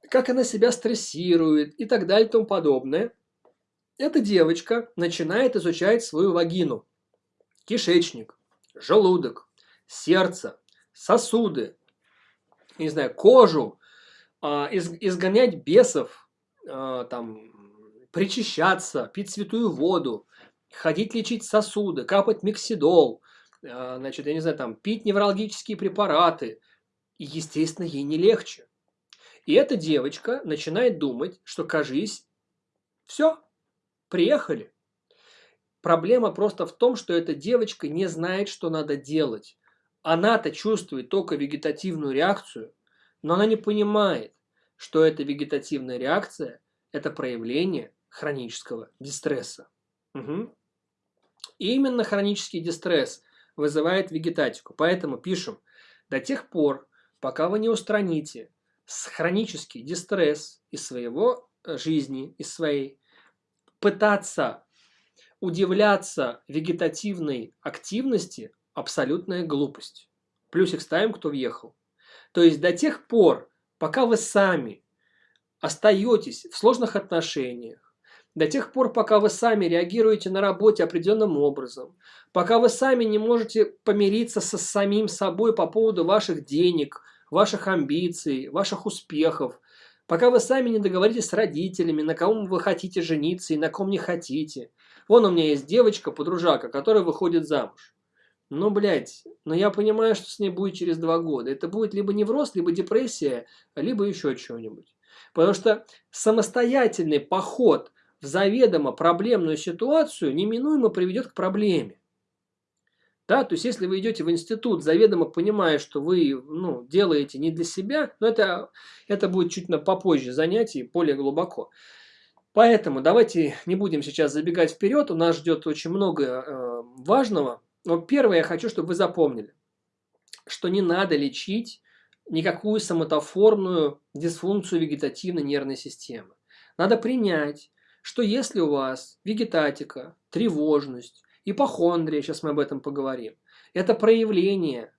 как она себя стрессирует и так далее и тому подобное, эта девочка начинает изучать свою вагину, кишечник, желудок, сердце, сосуды, не знаю, кожу, а, из, изгонять бесов, а, там, причащаться, пить святую воду, ходить лечить сосуды, капать миксидол, а, значит, я не знаю, там, пить неврологические препараты. И, естественно, ей не легче. И эта девочка начинает думать, что, кажись, все, приехали. Проблема просто в том, что эта девочка не знает, что надо делать. Она-то чувствует только вегетативную реакцию, но она не понимает, что эта вегетативная реакция – это проявление хронического дистресса. Угу. И именно хронический дистресс вызывает вегетатику. Поэтому пишем, до тех пор, пока вы не устраните хронический дистресс из своего э, жизни, из своей, пытаться удивляться вегетативной активности абсолютная глупость. Плюсик ставим, кто въехал. То есть до тех пор, пока вы сами остаетесь в сложных отношениях, до тех пор, пока вы сами реагируете на работе определенным образом, пока вы сами не можете помириться со самим собой по поводу ваших денег, ваших амбиций, ваших успехов, Пока вы сами не договоритесь с родителями, на ком вы хотите жениться и на ком не хотите. Вон у меня есть девочка, подружака, которая выходит замуж. Ну, блядь, но я понимаю, что с ней будет через два года. Это будет либо невроз, либо депрессия, либо еще чего-нибудь. Потому что самостоятельный поход в заведомо проблемную ситуацию неминуемо приведет к проблеме. Да, то есть, если вы идете в институт, заведомо понимая, что вы ну, делаете не для себя, но это, это будет чуть на попозже занятий, более глубоко. Поэтому давайте не будем сейчас забегать вперед, у нас ждет очень много э, важного. Но первое, я хочу, чтобы вы запомнили, что не надо лечить никакую соматоформную дисфункцию вегетативной нервной системы. Надо принять, что если у вас вегетатика, тревожность, Ипохондрия, сейчас мы об этом поговорим. Это проявление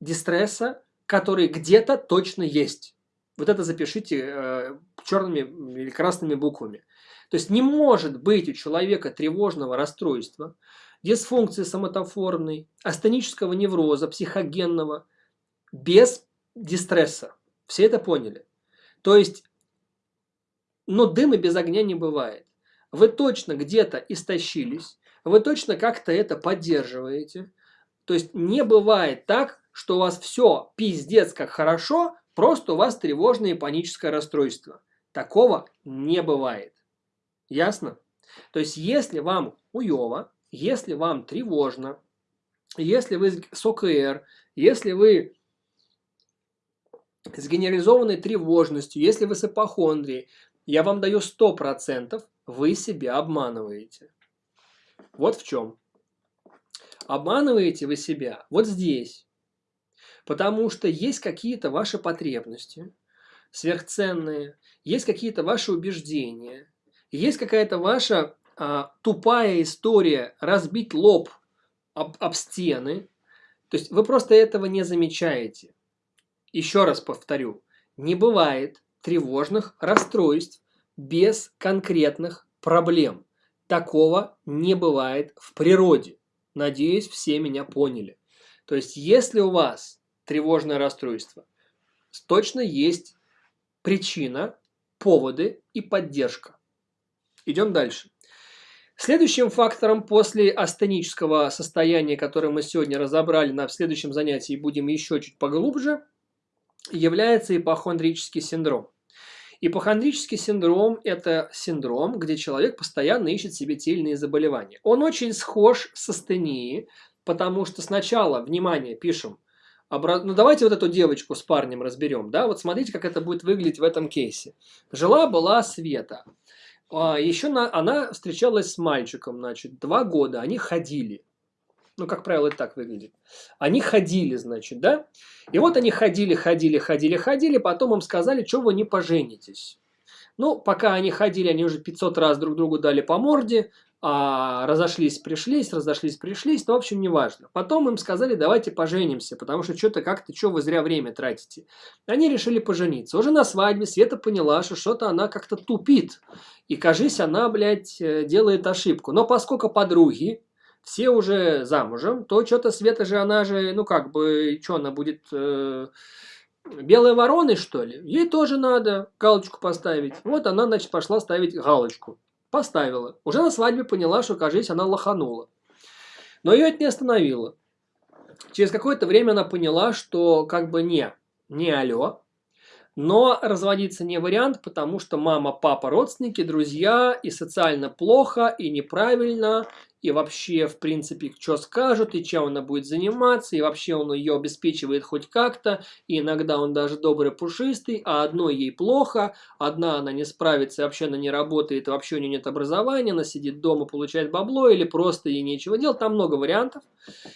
дистресса, который где-то точно есть. Вот это запишите э, черными или красными буквами. То есть не может быть у человека тревожного расстройства, дисфункции соматоформной, астенического невроза, психогенного, без дистресса. Все это поняли. То есть, но дыма без огня не бывает. Вы точно где-то истощились, вы точно как-то это поддерживаете. То есть не бывает так, что у вас все пиздец как хорошо, просто у вас тревожное и паническое расстройство. Такого не бывает. Ясно? То есть если вам уево, если вам тревожно, если вы с ОКР, если вы с генерализованной тревожностью, если вы с эпохондрией, я вам даю 100%, вы себя обманываете. Вот в чем. Обманываете вы себя вот здесь. Потому что есть какие-то ваши потребности сверхценные, есть какие-то ваши убеждения, есть какая-то ваша тупая история разбить лоб об, об стены. То есть вы просто этого не замечаете. Еще раз повторю, не бывает тревожных расстройств без конкретных проблем. Такого не бывает в природе. Надеюсь, все меня поняли. То есть, если у вас тревожное расстройство, точно есть причина, поводы и поддержка. Идем дальше. Следующим фактором после астенического состояния, которое мы сегодня разобрали на следующем занятии и будем еще чуть поглубже, является ипохондрический синдром. Ипохондрический синдром – это синдром, где человек постоянно ищет себе те или иные заболевания. Он очень схож с астенией, потому что сначала, внимание, пишем, обра... ну давайте вот эту девочку с парнем разберем, да, вот смотрите, как это будет выглядеть в этом кейсе. Жила-была Света, еще на... она встречалась с мальчиком, значит, два года, они ходили. Ну, как правило, это так выглядит. Они ходили, значит, да? И вот они ходили, ходили, ходили, ходили, потом им сказали, что вы не поженитесь. Ну, пока они ходили, они уже 500 раз друг другу дали по морде, а разошлись, пришлись, разошлись, пришлись, ну, в общем, неважно. Потом им сказали, давайте поженимся, потому что что-то как-то, что вы зря время тратите. Они решили пожениться. Уже на свадьбе Света поняла, что что-то она как-то тупит. И, кажись, она, блядь, э, делает ошибку. Но поскольку подруги, все уже замужем, то что-то Света же, она же, ну как бы, что она будет... Э, белой вороной, что ли? Ей тоже надо галочку поставить. Вот она, значит, пошла ставить галочку. Поставила. Уже на свадьбе поняла, что, кажется, она лоханула. Но ее это не остановило. Через какое-то время она поняла, что как бы не, не алло. Но разводиться не вариант, потому что мама, папа, родственники, друзья, и социально плохо, и неправильно, и вообще, в принципе, что скажут, и чем она будет заниматься, и вообще он ее обеспечивает хоть как-то, и иногда он даже добрый, пушистый, а одной ей плохо, одна она не справится, вообще она не работает, вообще у нее нет образования, она сидит дома, получает бабло, или просто ей нечего делать, там много вариантов.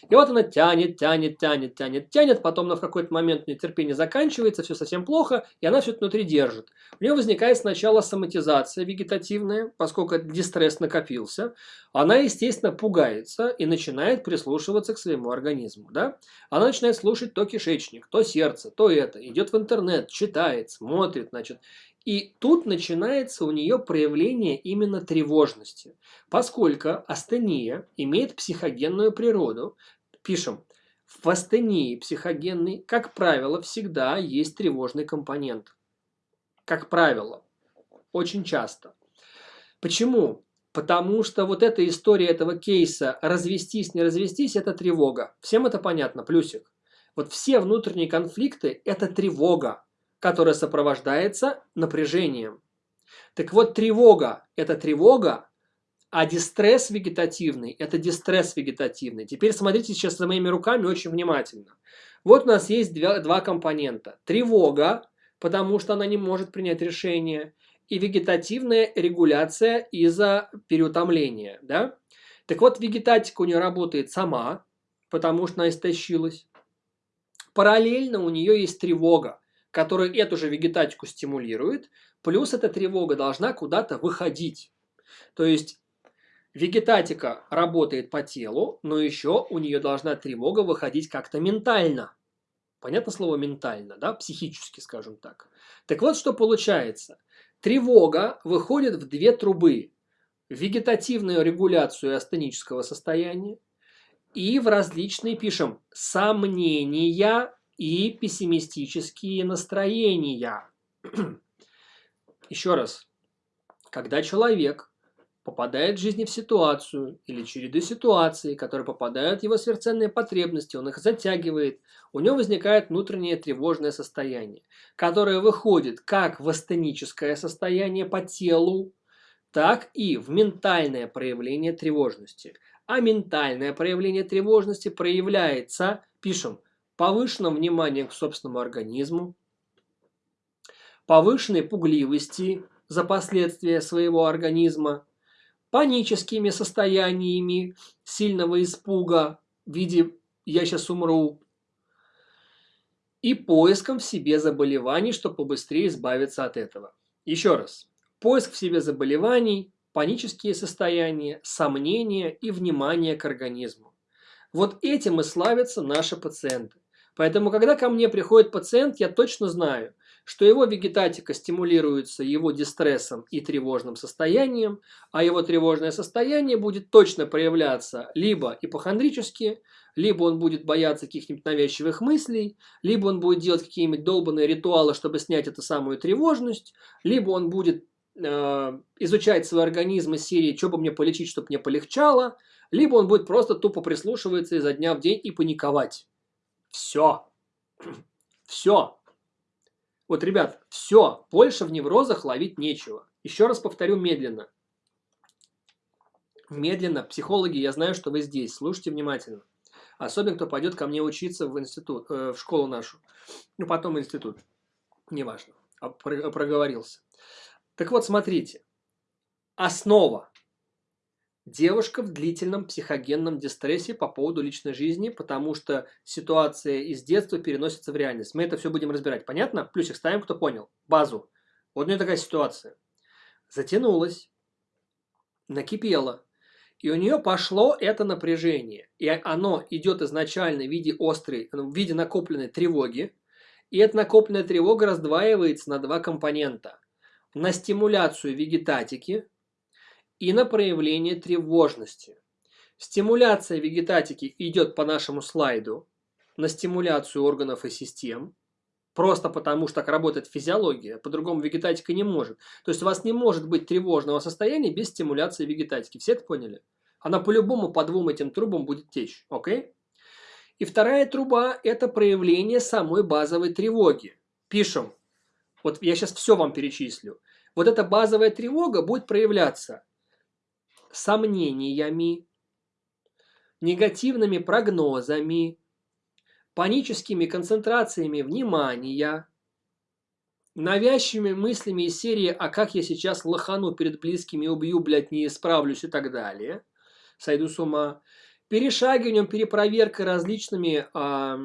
И вот она тянет, тянет, тянет, тянет, тянет, потом на какой-то момент у нее терпение заканчивается, все совсем плохо, и она все это внутри держит. У нее возникает сначала соматизация вегетативная, поскольку дистресс накопился, она, естественно, пугается и начинает прислушиваться к своему организму. Да? Она начинает слушать то кишечник, то сердце, то это. Идет в интернет, читает, смотрит. Значит. И тут начинается у нее проявление именно тревожности. Поскольку астения имеет психогенную природу, пишем, в астении психогенной, как правило, всегда есть тревожный компонент. как правило, очень часто. Почему? Потому что вот эта история этого кейса развестись, не развестись, это тревога. Всем это понятно, плюсик. Вот все внутренние конфликты – это тревога, которая сопровождается напряжением. Так вот, тревога – это тревога, а дистресс вегетативный – это дистресс вегетативный. Теперь смотрите сейчас за моими руками очень внимательно. Вот у нас есть два, два компонента. Тревога, потому что она не может принять решение, и вегетативная регуляция из-за переутомления. Да? Так вот, вегетатика у нее работает сама, потому что она истощилась. Параллельно у нее есть тревога, которая эту же вегетатику стимулирует, плюс эта тревога должна куда-то выходить. То есть Вегетатика работает по телу, но еще у нее должна тревога выходить как-то ментально. Понятно слово ментально, да? Психически, скажем так. Так вот, что получается. Тревога выходит в две трубы. Вегетативную регуляцию астенического состояния и в различные, пишем, сомнения и пессимистические настроения. Еще раз. Когда человек попадает в жизни в ситуацию или череду ситуаций, которые попадают в его сверхценные потребности, он их затягивает, у него возникает внутреннее тревожное состояние, которое выходит как в астеническое состояние по телу, так и в ментальное проявление тревожности. А ментальное проявление тревожности проявляется, пишем, повышенным вниманием к собственному организму, повышенной пугливости за последствия своего организма, паническими состояниями сильного испуга в виде «я сейчас умру», и поиском в себе заболеваний, чтобы побыстрее избавиться от этого. Еще раз. Поиск в себе заболеваний, панические состояния, сомнения и внимание к организму. Вот этим и славятся наши пациенты. Поэтому, когда ко мне приходит пациент, я точно знаю – что его вегетатика стимулируется его дистрессом и тревожным состоянием, а его тревожное состояние будет точно проявляться либо ипохондрически, либо он будет бояться каких-нибудь навязчивых мыслей, либо он будет делать какие-нибудь долбанные ритуалы, чтобы снять эту самую тревожность, либо он будет э, изучать свой организм из серии «что бы мне полечить, чтобы мне полегчало», либо он будет просто тупо прислушиваться изо дня в день и паниковать. Все. Все. Вот, ребят, все, больше в неврозах ловить нечего. Еще раз повторю медленно. Медленно, психологи, я знаю, что вы здесь, слушайте внимательно. Особенно, кто пойдет ко мне учиться в институт, э, в школу нашу. Ну, потом в институт. Неважно. А проговорился. Так вот, смотрите. Основа Девушка в длительном психогенном дистрессе по поводу личной жизни, потому что ситуация из детства переносится в реальность. Мы это все будем разбирать. Понятно? Плюсик ставим, кто понял. Базу. Вот у нее такая ситуация. Затянулась, накипела, и у нее пошло это напряжение. И оно идет изначально в виде острой, в виде накопленной тревоги. И эта накопленная тревога раздваивается на два компонента. На стимуляцию вегетатики, и на проявление тревожности. Стимуляция вегетатики идет по нашему слайду на стимуляцию органов и систем, просто потому что так работает физиология, по-другому вегетатика не может. То есть у вас не может быть тревожного состояния без стимуляции вегетатики. Все это поняли? Она по-любому по двум этим трубам будет течь. Окей? И вторая труба – это проявление самой базовой тревоги. Пишем. Вот я сейчас все вам перечислю. Вот эта базовая тревога будет проявляться сомнениями, негативными прогнозами, паническими концентрациями внимания, навязчивыми мыслями из серии «А как я сейчас лохану перед близкими, убью, блядь, не исправлюсь» и так далее, сойду с ума, перешагиванием, перепроверкой различными э,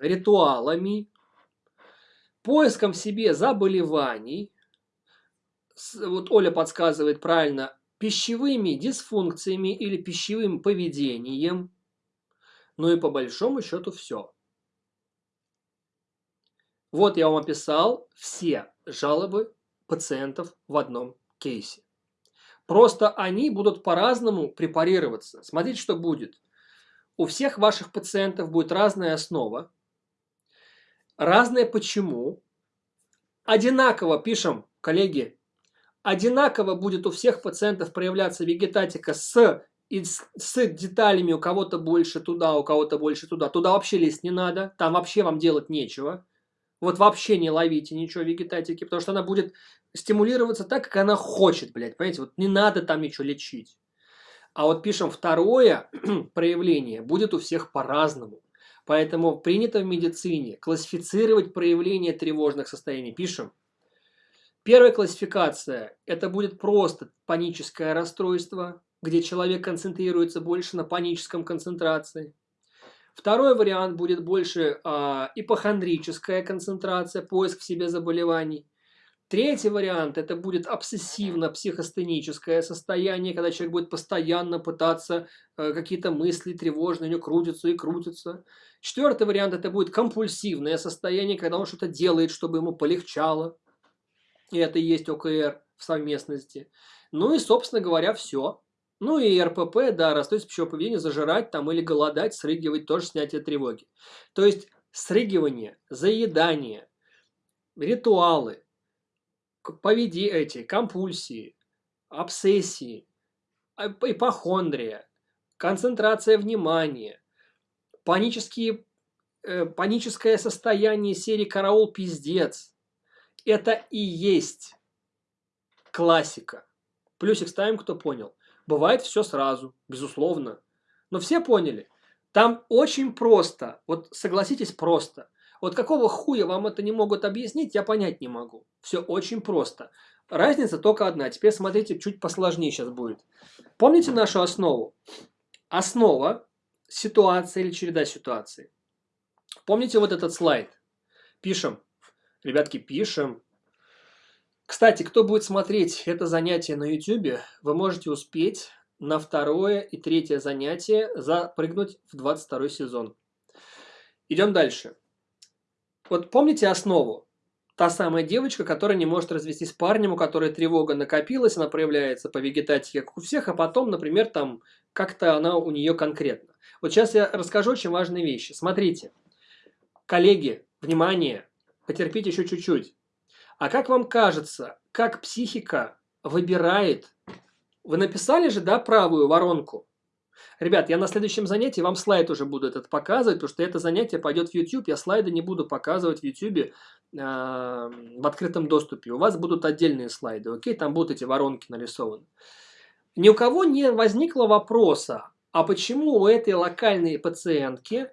ритуалами, поиском в себе заболеваний, вот Оля подсказывает правильно, пищевыми дисфункциями или пищевым поведением. Ну и по большому счету все. Вот я вам описал все жалобы пациентов в одном кейсе. Просто они будут по-разному препарироваться. Смотрите, что будет. У всех ваших пациентов будет разная основа, разное почему, одинаково, пишем, коллеги, одинаково будет у всех пациентов проявляться вегетатика с, и с, деталями у кого-то больше туда, у кого-то больше туда. Туда вообще лезть не надо, там вообще вам делать нечего. Вот вообще не ловите ничего вегетатики, потому что она будет стимулироваться так, как она хочет, блядь, понимаете? Вот не надо там ничего лечить. А вот пишем второе проявление будет у всех по-разному. Поэтому принято в медицине классифицировать проявления тревожных состояний. Пишем. Первая классификация – это будет просто паническое расстройство, где человек концентрируется больше на паническом концентрации. Второй вариант будет больше э, ипохондрическая концентрация, поиск в себе заболеваний. Третий вариант – это будет обсессивно-психостеническое состояние, когда человек будет постоянно пытаться э, какие-то мысли тревожные, у него крутятся и крутятся. Четвертый вариант – это будет компульсивное состояние, когда он что-то делает, чтобы ему полегчало. И это и есть ОКР в совместности. Ну и, собственно говоря, все. Ну и РПП, да, расстройство пищевого поведения, зажирать там или голодать, срыгивать, тоже снятие тревоги. То есть срыгивание, заедание, ритуалы – поведи эти, компульсии, обсессии, а, ипохондрия, концентрация внимания, панические, э, паническое состояние серии «Караул, пиздец». Это и есть классика. Плюсик ставим, кто понял. Бывает все сразу, безусловно. Но все поняли. Там очень просто, вот согласитесь, просто – вот какого хуя вам это не могут объяснить, я понять не могу. Все очень просто. Разница только одна. Теперь смотрите, чуть посложнее сейчас будет. Помните нашу основу? Основа – ситуация или череда ситуаций. Помните вот этот слайд? Пишем. Ребятки, пишем. Кстати, кто будет смотреть это занятие на YouTube, вы можете успеть на второе и третье занятие запрыгнуть в 22 сезон. Идем дальше. Вот помните основу? Та самая девочка, которая не может развестись с парнем, у которой тревога накопилась, она проявляется по вегетатике, как у всех, а потом, например, там как-то она у нее конкретно. Вот сейчас я расскажу очень важные вещи. Смотрите, коллеги, внимание, потерпите еще чуть-чуть. А как вам кажется, как психика выбирает? Вы написали же, да, правую воронку? Ребят, я на следующем занятии вам слайд уже буду этот показывать, потому что это занятие пойдет в YouTube, я слайды не буду показывать в YouTube э, в открытом доступе. У вас будут отдельные слайды, окей? Там будут эти воронки нарисованы. Ни у кого не возникло вопроса, а почему у этой локальной пациентки,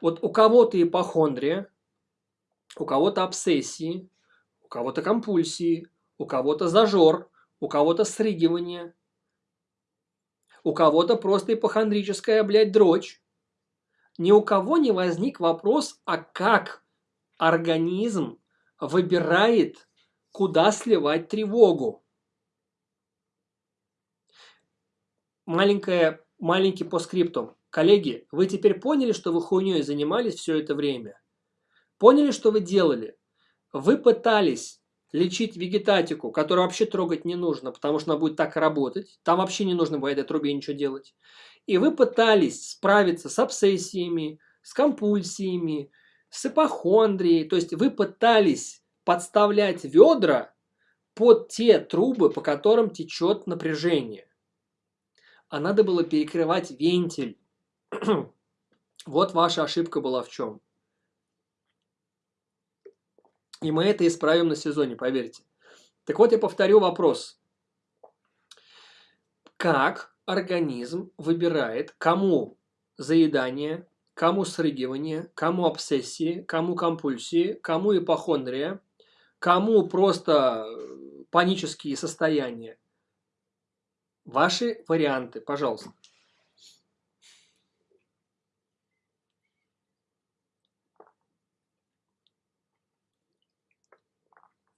вот у кого-то ипохондрия, у кого-то обсессии, у кого-то компульсии, у кого-то зажор, у кого-то срыгивание – у кого-то просто ипохондрическая, блядь, дрочь. Ни у кого не возник вопрос, а как организм выбирает, куда сливать тревогу. Маленькое, маленький по скрипту. Коллеги, вы теперь поняли, что вы хуйней занимались все это время? Поняли, что вы делали? Вы пытались лечить вегетатику, которую вообще трогать не нужно, потому что она будет так работать. Там вообще не нужно по этой трубе ничего делать. И вы пытались справиться с обсессиями, с компульсиями, с ипохондрией. То есть вы пытались подставлять ведра под те трубы, по которым течет напряжение. А надо было перекрывать вентиль. вот ваша ошибка была в чем. И мы это исправим на сезоне, поверьте. Так вот, я повторю вопрос. Как организм выбирает, кому заедание, кому срыгивание, кому обсессии, кому компульсии, кому ипохондрия, кому просто панические состояния? Ваши варианты, пожалуйста.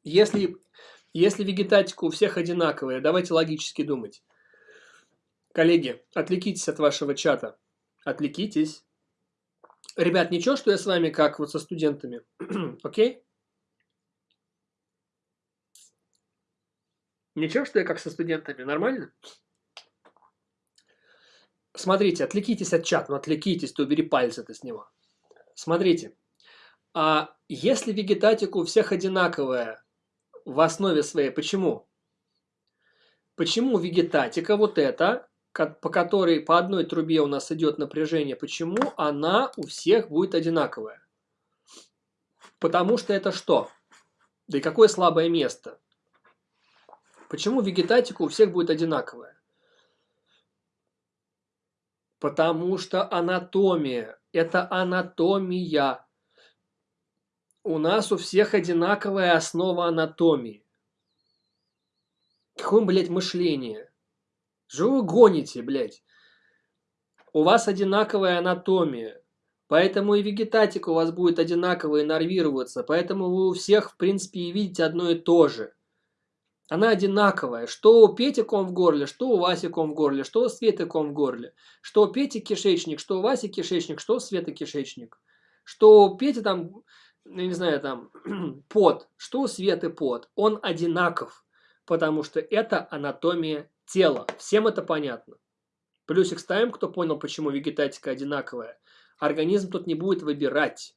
Если, если вегетатика у всех одинаковая, давайте логически думать. Коллеги, отвлекитесь от вашего чата. Отвлекитесь. Ребят, ничего, что я с вами как вот со студентами? Окей? Ничего, что я как со студентами? Нормально? Смотрите, отвлекитесь от чата, ну отвлекитесь, то убери пальцы-то с него. Смотрите, А если вегетатика у всех одинаковая в основе своей, почему? Почему вегетатика вот эта, по которой по одной трубе у нас идет напряжение, почему она у всех будет одинаковая? Потому что это что? Да и какое слабое место? Почему вегетатика у всех будет одинаковая? Потому что анатомия – это анатомия. У нас у всех одинаковая основа анатомии. Какое, блядь, мышление? Что вы гоните, блядь? У вас одинаковая анатомия. Поэтому и вегетатика у вас будет одинаково иннервироваться. Поэтому вы у всех, в принципе, и видите одно и то же. Она одинаковая. Что у Пети ком в горле, что у Васи ком в горле, что у Светы ком в горле. Что у Пети кишечник, что у Васи кишечник, что у Светы кишечник. Что у Пети там, ну, не знаю, там, пот, что у Светы пот. Он одинаков, потому что это анатомия тела. Всем это понятно. Плюсик ставим, кто понял, почему вегетатика одинаковая. Организм тут не будет выбирать.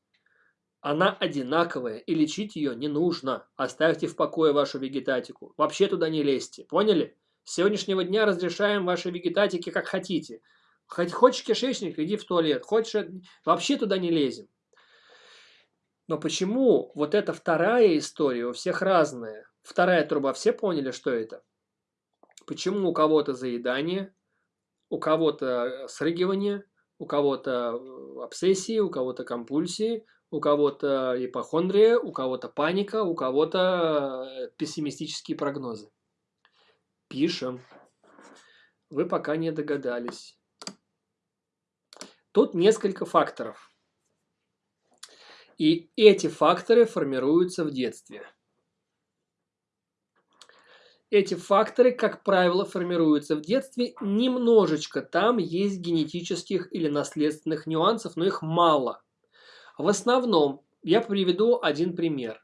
Она одинаковая, и лечить ее не нужно. Оставьте в покое вашу вегетатику. Вообще туда не лезьте. Поняли? С сегодняшнего дня разрешаем ваши вегетатики как хотите. Хоть хочешь кишечник, иди в туалет. Хочешь... Вообще туда не лезем. Но почему вот эта вторая история у всех разная? Вторая труба, все поняли, что это? Почему у кого-то заедание, у кого-то срыгивание, у кого-то э, обсессии, у кого-то компульсии, у кого-то ипохондрия, у кого-то паника, у кого-то э, пессимистические прогнозы. Пишем. Вы пока не догадались. Тут несколько факторов. И эти факторы формируются в детстве. Эти факторы, как правило, формируются в детстве немножечко. Там есть генетических или наследственных нюансов, но их мало. В основном, я приведу один пример.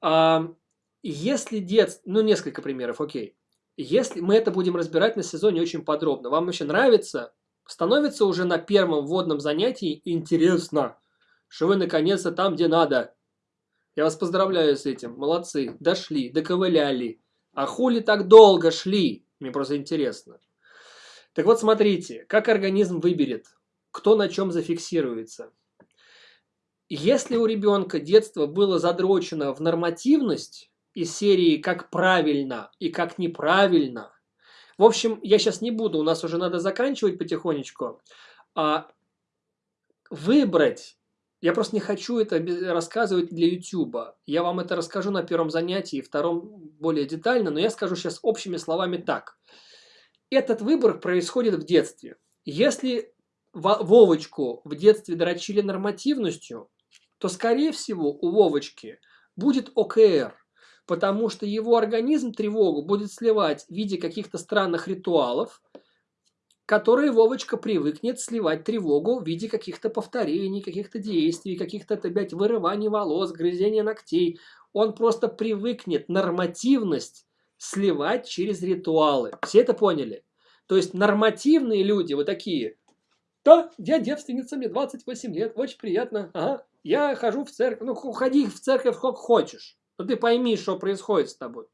А, если детство, ну несколько примеров, окей. Если мы это будем разбирать на сезоне очень подробно, вам вообще нравится, становится уже на первом вводном занятии интересно, что вы наконец-то там, где надо. Я вас поздравляю с этим, молодцы, дошли, доковыляли. А хули так долго шли? Мне просто интересно. Так вот, смотрите, как организм выберет, кто на чем зафиксируется. Если у ребенка детство было задрочено в нормативность из серии «как правильно» и «как неправильно», в общем, я сейчас не буду, у нас уже надо заканчивать потихонечку, а выбрать я просто не хочу это рассказывать для YouTube. Я вам это расскажу на первом занятии, втором более детально, но я скажу сейчас общими словами так. Этот выбор происходит в детстве. Если Вовочку в детстве дрочили нормативностью, то, скорее всего, у Вовочки будет ОКР, потому что его организм тревогу будет сливать в виде каких-то странных ритуалов, которые Вовочка привыкнет сливать тревогу в виде каких-то повторений, каких-то действий, каких-то, опять, вырываний волос, грызения ногтей. Он просто привыкнет нормативность сливать через ритуалы. Все это поняли? То есть нормативные люди, вот такие, да, я девственница, мне 28 лет, очень приятно, ага, я хожу в церковь. Ну, ходи в церковь сколько хочешь. Но ты пойми, что происходит с тобой.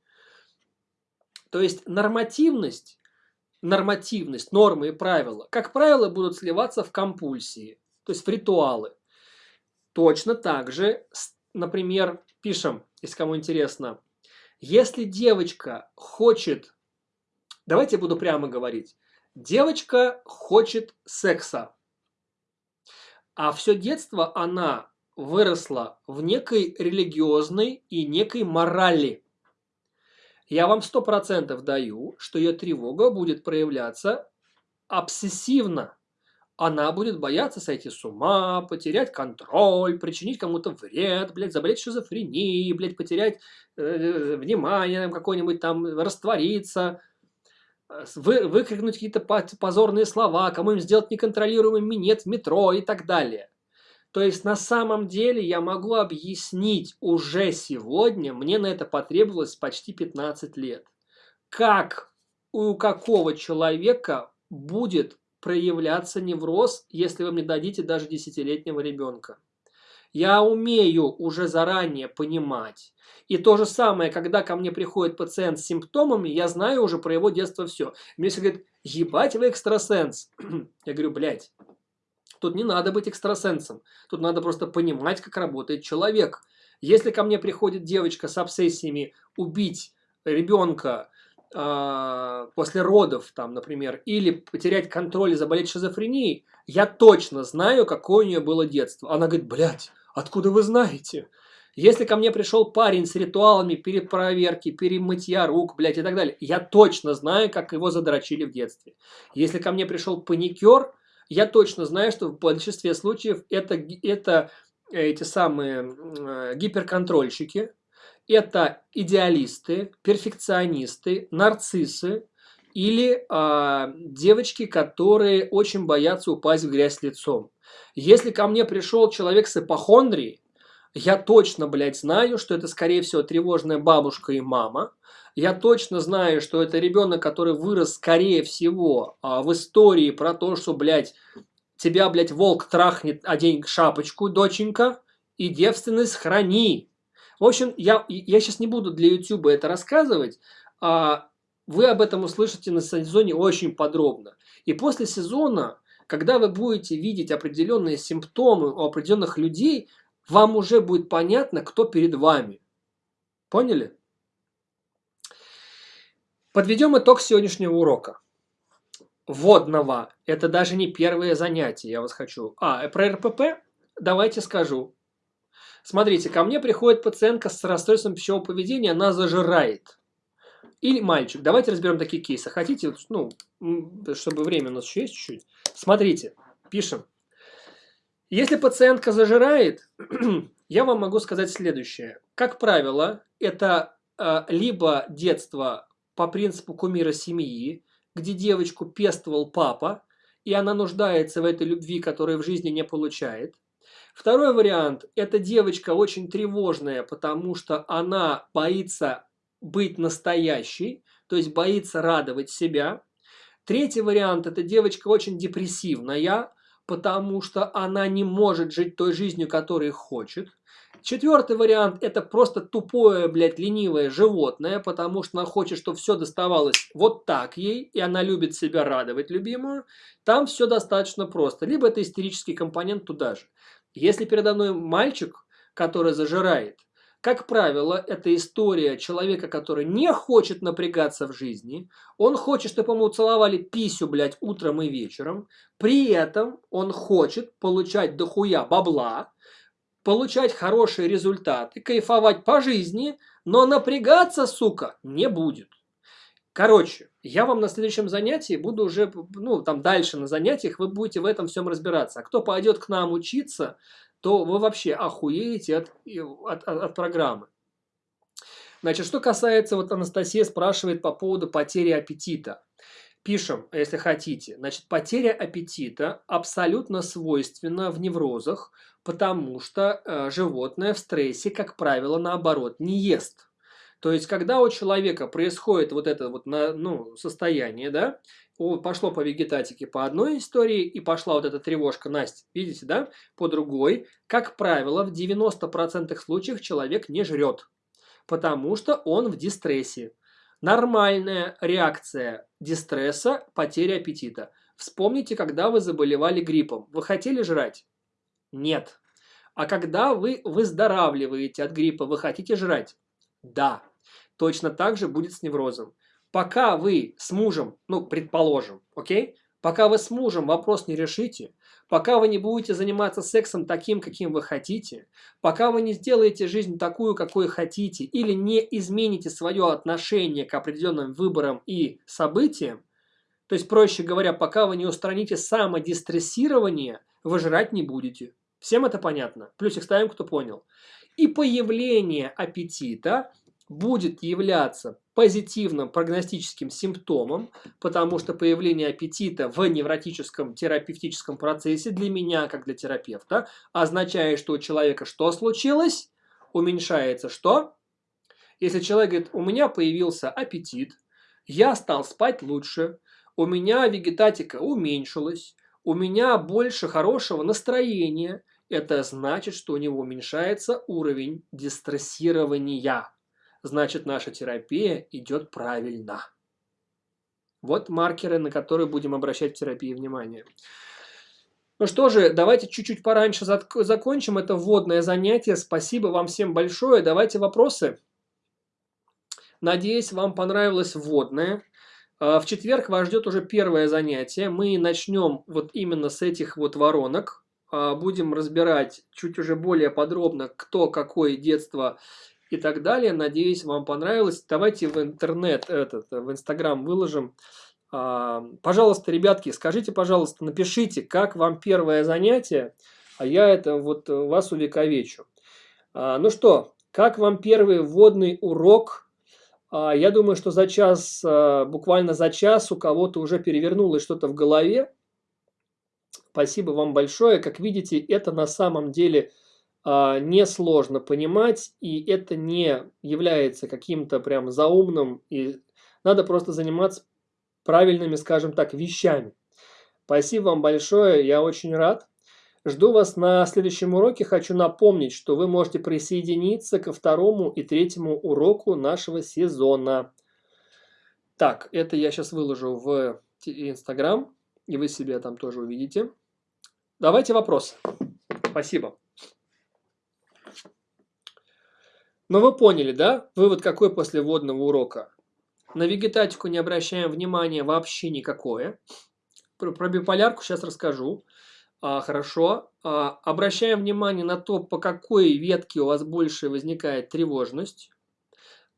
То есть нормативность, нормативность, нормы и правила, как правило, будут сливаться в компульсии, то есть в ритуалы. Точно так же, например, пишем, если кому интересно, если девочка хочет, давайте я буду прямо говорить, девочка хочет секса, а все детство она выросла в некой религиозной и некой морали. Я вам сто процентов даю, что ее тревога будет проявляться обсессивно. Она будет бояться сойти с ума, потерять контроль, причинить кому-то вред, блядь, заболеть шизофренией, блядь, потерять э, внимание какое-нибудь там, раствориться, вы, выкрикнуть какие-то позорные слова, кому-нибудь сделать неконтролируемый минет в метро и так далее. То есть на самом деле я могу объяснить уже сегодня, мне на это потребовалось почти 15 лет, как у какого человека будет проявляться невроз, если вы мне дадите даже десятилетнего ребенка. Я умею уже заранее понимать. И то же самое, когда ко мне приходит пациент с симптомами, я знаю уже про его детство все. Мне все говорят, ебать вы экстрасенс. Я говорю, блядь, тут не надо быть экстрасенсом. Тут надо просто понимать, как работает человек. Если ко мне приходит девочка с обсессиями убить ребенка э, после родов, там, например, или потерять контроль и заболеть шизофренией, я точно знаю, какое у нее было детство. Она говорит, блядь, откуда вы знаете? Если ко мне пришел парень с ритуалами перед проверки, перемытья рук, блядь, и так далее, я точно знаю, как его задрочили в детстве. Если ко мне пришел паникер, я точно знаю, что в большинстве случаев это, это эти самые э, гиперконтрольщики, это идеалисты, перфекционисты, нарциссы или э, девочки, которые очень боятся упасть в грязь лицом. Если ко мне пришел человек с ипохондрией, я точно, блядь, знаю, что это, скорее всего, тревожная бабушка и мама. Я точно знаю, что это ребенок, который вырос, скорее всего, а, в истории про то, что, блядь, тебя, блядь, волк трахнет, одень шапочку, доченька, и девственность храни. В общем, я, я сейчас не буду для YouTube это рассказывать, а вы об этом услышите на сезоне очень подробно. И после сезона, когда вы будете видеть определенные симптомы у определенных людей, вам уже будет понятно, кто перед вами. Поняли? Подведем итог сегодняшнего урока. Водного. Это даже не первое занятие, я вас хочу. А, про РПП давайте скажу. Смотрите, ко мне приходит пациентка с расстройством пищевого поведения, она зажирает. Или мальчик. Давайте разберем такие кейсы. Хотите, ну, чтобы время у нас еще есть чуть-чуть? Смотрите, пишем. Если пациентка зажирает, я вам могу сказать следующее. Как правило, это э, либо детство по принципу кумира семьи, где девочку пестовал папа, и она нуждается в этой любви, которую в жизни не получает. Второй вариант – это девочка очень тревожная, потому что она боится быть настоящей, то есть боится радовать себя. Третий вариант – это девочка очень депрессивная, потому что она не может жить той жизнью, которую хочет. Четвертый вариант – это просто тупое, блядь, ленивое животное, потому что она хочет, чтобы все доставалось вот так ей, и она любит себя радовать любимую. Там все достаточно просто. Либо это истерический компонент туда же. Если передо мной мальчик, который зажирает, как правило, это история человека, который не хочет напрягаться в жизни. Он хочет, чтобы ему целовали писю, блядь, утром и вечером. При этом он хочет получать дохуя бабла, получать хорошие результаты, кайфовать по жизни, но напрягаться, сука, не будет. Короче, я вам на следующем занятии буду уже, ну, там дальше на занятиях вы будете в этом всем разбираться. А кто пойдет к нам учиться, то вы вообще охуеете от, от, от, от программы. Значит, что касается, вот Анастасия спрашивает по поводу потери аппетита. Пишем, если хотите. Значит, потеря аппетита абсолютно свойственна в неврозах, потому что э, животное в стрессе, как правило, наоборот, не ест. То есть, когда у человека происходит вот это вот на, ну, состояние, да, пошло по вегетатике по одной истории и пошла вот эта тревожка Настя, видите, да, по другой, как правило, в 90% случаев человек не жрет, потому что он в дистрессе. Нормальная реакция дистресса – потеря аппетита. Вспомните, когда вы заболевали гриппом. Вы хотели жрать? Нет. А когда вы выздоравливаете от гриппа, вы хотите жрать? Да. Точно так же будет с неврозом. Пока вы с мужем, ну, предположим, окей? Пока вы с мужем вопрос не решите, пока вы не будете заниматься сексом таким, каким вы хотите, пока вы не сделаете жизнь такую, какой хотите, или не измените свое отношение к определенным выборам и событиям, то есть, проще говоря, пока вы не устраните самодистрессирование, вы жрать не будете. Всем это понятно? Плюсик ставим, кто понял. И появление аппетита будет являться позитивным прогностическим симптомом, потому что появление аппетита в невротическом терапевтическом процессе для меня, как для терапевта, означает, что у человека что случилось? Уменьшается что? Если человек говорит, у меня появился аппетит, я стал спать лучше, у меня вегетатика уменьшилась, у меня больше хорошего настроения, это значит, что у него уменьшается уровень дистрессирования. Значит, наша терапия идет правильно. Вот маркеры, на которые будем обращать в терапии внимание. Ну что же, давайте чуть-чуть пораньше закончим это вводное занятие. Спасибо вам всем большое. Давайте вопросы. Надеюсь, вам понравилось вводное. А, в четверг вас ждет уже первое занятие. Мы начнем вот именно с этих вот воронок. А, будем разбирать чуть уже более подробно, кто какое детство и так далее. Надеюсь, вам понравилось. Давайте в интернет, этот, в инстаграм выложим а, пожалуйста, ребятки, скажите, пожалуйста, напишите, как вам первое занятие, а я это вот вас увековечу. А, ну что, как вам первый вводный урок? А, я думаю, что за час, буквально за час у кого-то уже перевернулось что-то в голове. Спасибо вам большое. Как видите, это на самом деле несложно понимать, и это не является каким-то прям заумным, и надо просто заниматься правильными, скажем так, вещами. Спасибо вам большое, я очень рад. Жду вас на следующем уроке. Хочу напомнить, что вы можете присоединиться ко второму и третьему уроку нашего сезона. Так, это я сейчас выложу в Инстаграм, и вы себе там тоже увидите. Давайте вопросы. Спасибо. Ну вы поняли, да? Вывод какой после вводного урока? На вегетатику не обращаем внимания вообще никакое. Про, про биполярку сейчас расскажу. А, хорошо. А, обращаем внимание на то, по какой ветке у вас больше возникает тревожность.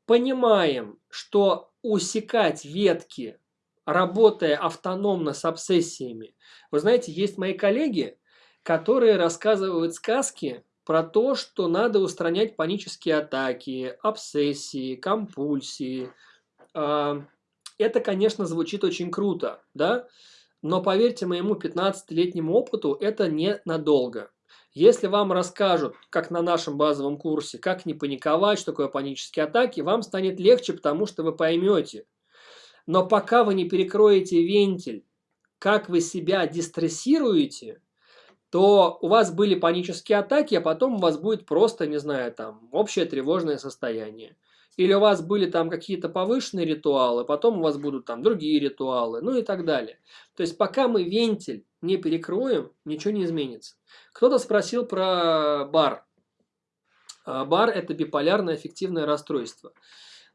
Понимаем, что усекать ветки, работая автономно с обсессиями. Вы знаете, есть мои коллеги, которые рассказывают сказки про то, что надо устранять панические атаки, обсессии, компульсии, это, конечно, звучит очень круто, да? Но поверьте моему 15-летнему опыту, это не надолго. Если вам расскажут, как на нашем базовом курсе, как не паниковать, что такое панические атаки, вам станет легче, потому что вы поймете. Но пока вы не перекроете вентиль, как вы себя дистрессируете, то у вас были панические атаки, а потом у вас будет просто, не знаю, там, общее тревожное состояние. Или у вас были там какие-то повышенные ритуалы, потом у вас будут там другие ритуалы, ну и так далее. То есть пока мы вентиль не перекроем, ничего не изменится. Кто-то спросил про бар. А, бар – это биполярное аффективное расстройство.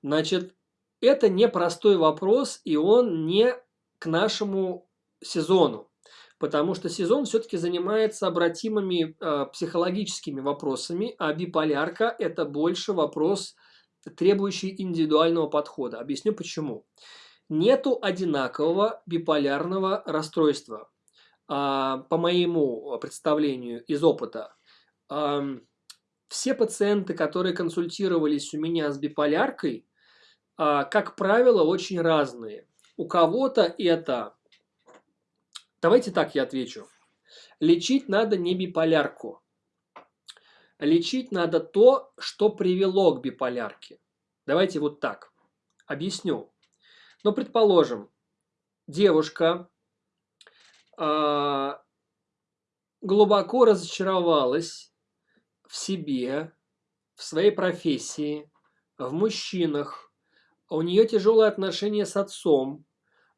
Значит, это непростой вопрос, и он не к нашему сезону. Потому что сезон все-таки занимается обратимыми э, психологическими вопросами, а биполярка – это больше вопрос требующий индивидуального подхода. Объясню почему. Нету одинакового биполярного расстройства. А, по моему представлению из опыта, все пациенты, которые консультировались у меня с биполяркой, а, как правило, очень разные. У кого-то это... Давайте так я отвечу. Лечить надо не биполярку, Лечить надо то, что привело к биполярке. Давайте вот так. Объясню. Ну, предположим, девушка э, глубоко разочаровалась в себе, в своей профессии, в мужчинах. У нее тяжелые отношения с отцом.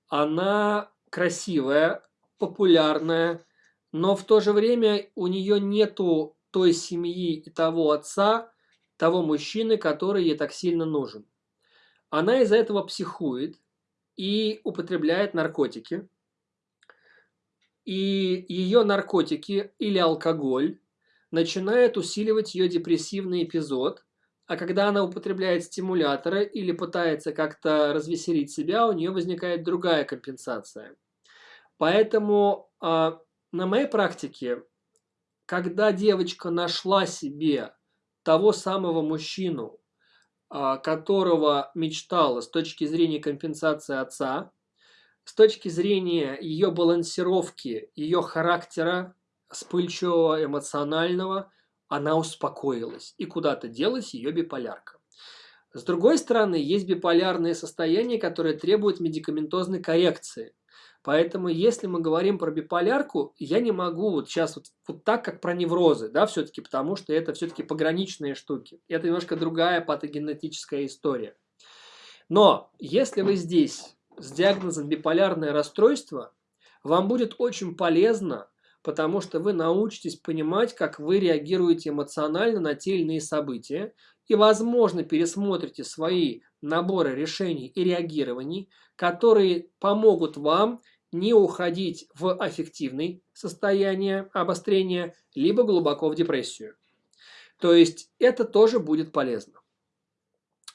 Она красивая, популярная, но в то же время у нее нету той семьи и того отца, того мужчины, который ей так сильно нужен. Она из-за этого психует и употребляет наркотики. И ее наркотики или алкоголь начинает усиливать ее депрессивный эпизод, а когда она употребляет стимуляторы или пытается как-то развеселить себя, у нее возникает другая компенсация. Поэтому э, на моей практике когда девочка нашла себе того самого мужчину, а, которого мечтала с точки зрения компенсации отца, с точки зрения ее балансировки, ее характера, вспыльчивого, эмоционального, она успокоилась. И куда-то делась ее биполярка. С другой стороны, есть биполярные состояния, которые требуют медикаментозной коррекции. Поэтому, если мы говорим про биполярку, я не могу вот сейчас вот, вот так, как про неврозы, да, все-таки, потому что это все-таки пограничные штуки. Это немножко другая патогенетическая история. Но если вы здесь с диагнозом биполярное расстройство, вам будет очень полезно, потому что вы научитесь понимать, как вы реагируете эмоционально на те или иные события, и, возможно, пересмотрите свои наборы решений и реагирований, которые помогут вам не уходить в аффективное состояние обострения, либо глубоко в депрессию. То есть это тоже будет полезно.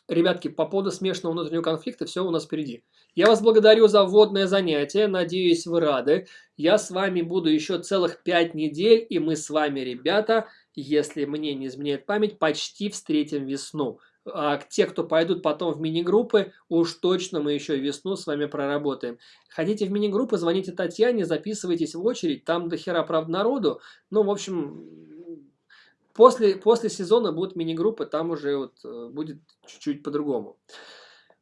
Ребятки, по поводу смешанного внутреннего конфликта все у нас впереди. Я вас благодарю за вводное занятие, надеюсь вы рады. Я с вами буду еще целых 5 недель, и мы с вами, ребята, если мне не изменяет память, почти встретим весну. А те, кто пойдут потом в мини-группы, уж точно мы еще весну с вами проработаем. Хотите в мини-группы, звоните Татьяне, записывайтесь в очередь, там до хера, правда, народу. Ну, в общем, после, после сезона будут мини-группы, там уже вот э, будет чуть-чуть по-другому.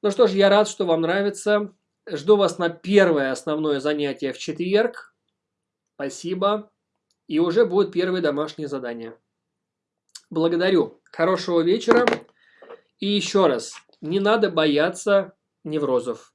Ну что ж, я рад, что вам нравится. Жду вас на первое основное занятие в четверг. Спасибо. И уже будет первые домашние задания. Благодарю. Хорошего вечера. И еще раз, не надо бояться неврозов.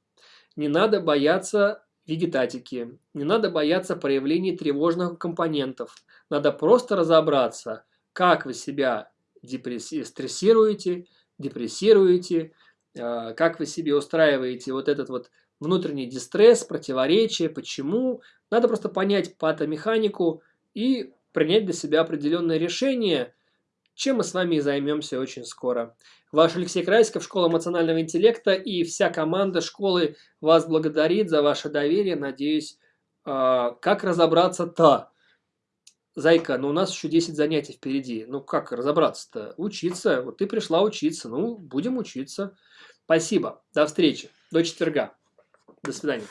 Не надо бояться вегетатики. Не надо бояться проявлений тревожных компонентов. Надо просто разобраться, как вы себя депресси... стрессируете, депрессируете, а, как вы себе устраиваете вот этот вот внутренний дистресс, противоречие, почему. Надо просто понять патомеханику и принять для себя определенное решение, чем мы с вами и займемся очень скоро. Ваш Алексей Крайсков, Школа эмоционального интеллекта и вся команда школы вас благодарит за ваше доверие. Надеюсь, а, как разобраться-то? Зайка, ну у нас еще 10 занятий впереди. Ну как разобраться-то? Учиться. Вот ты пришла учиться. Ну, будем учиться. Спасибо. До встречи. До четверга. До свидания.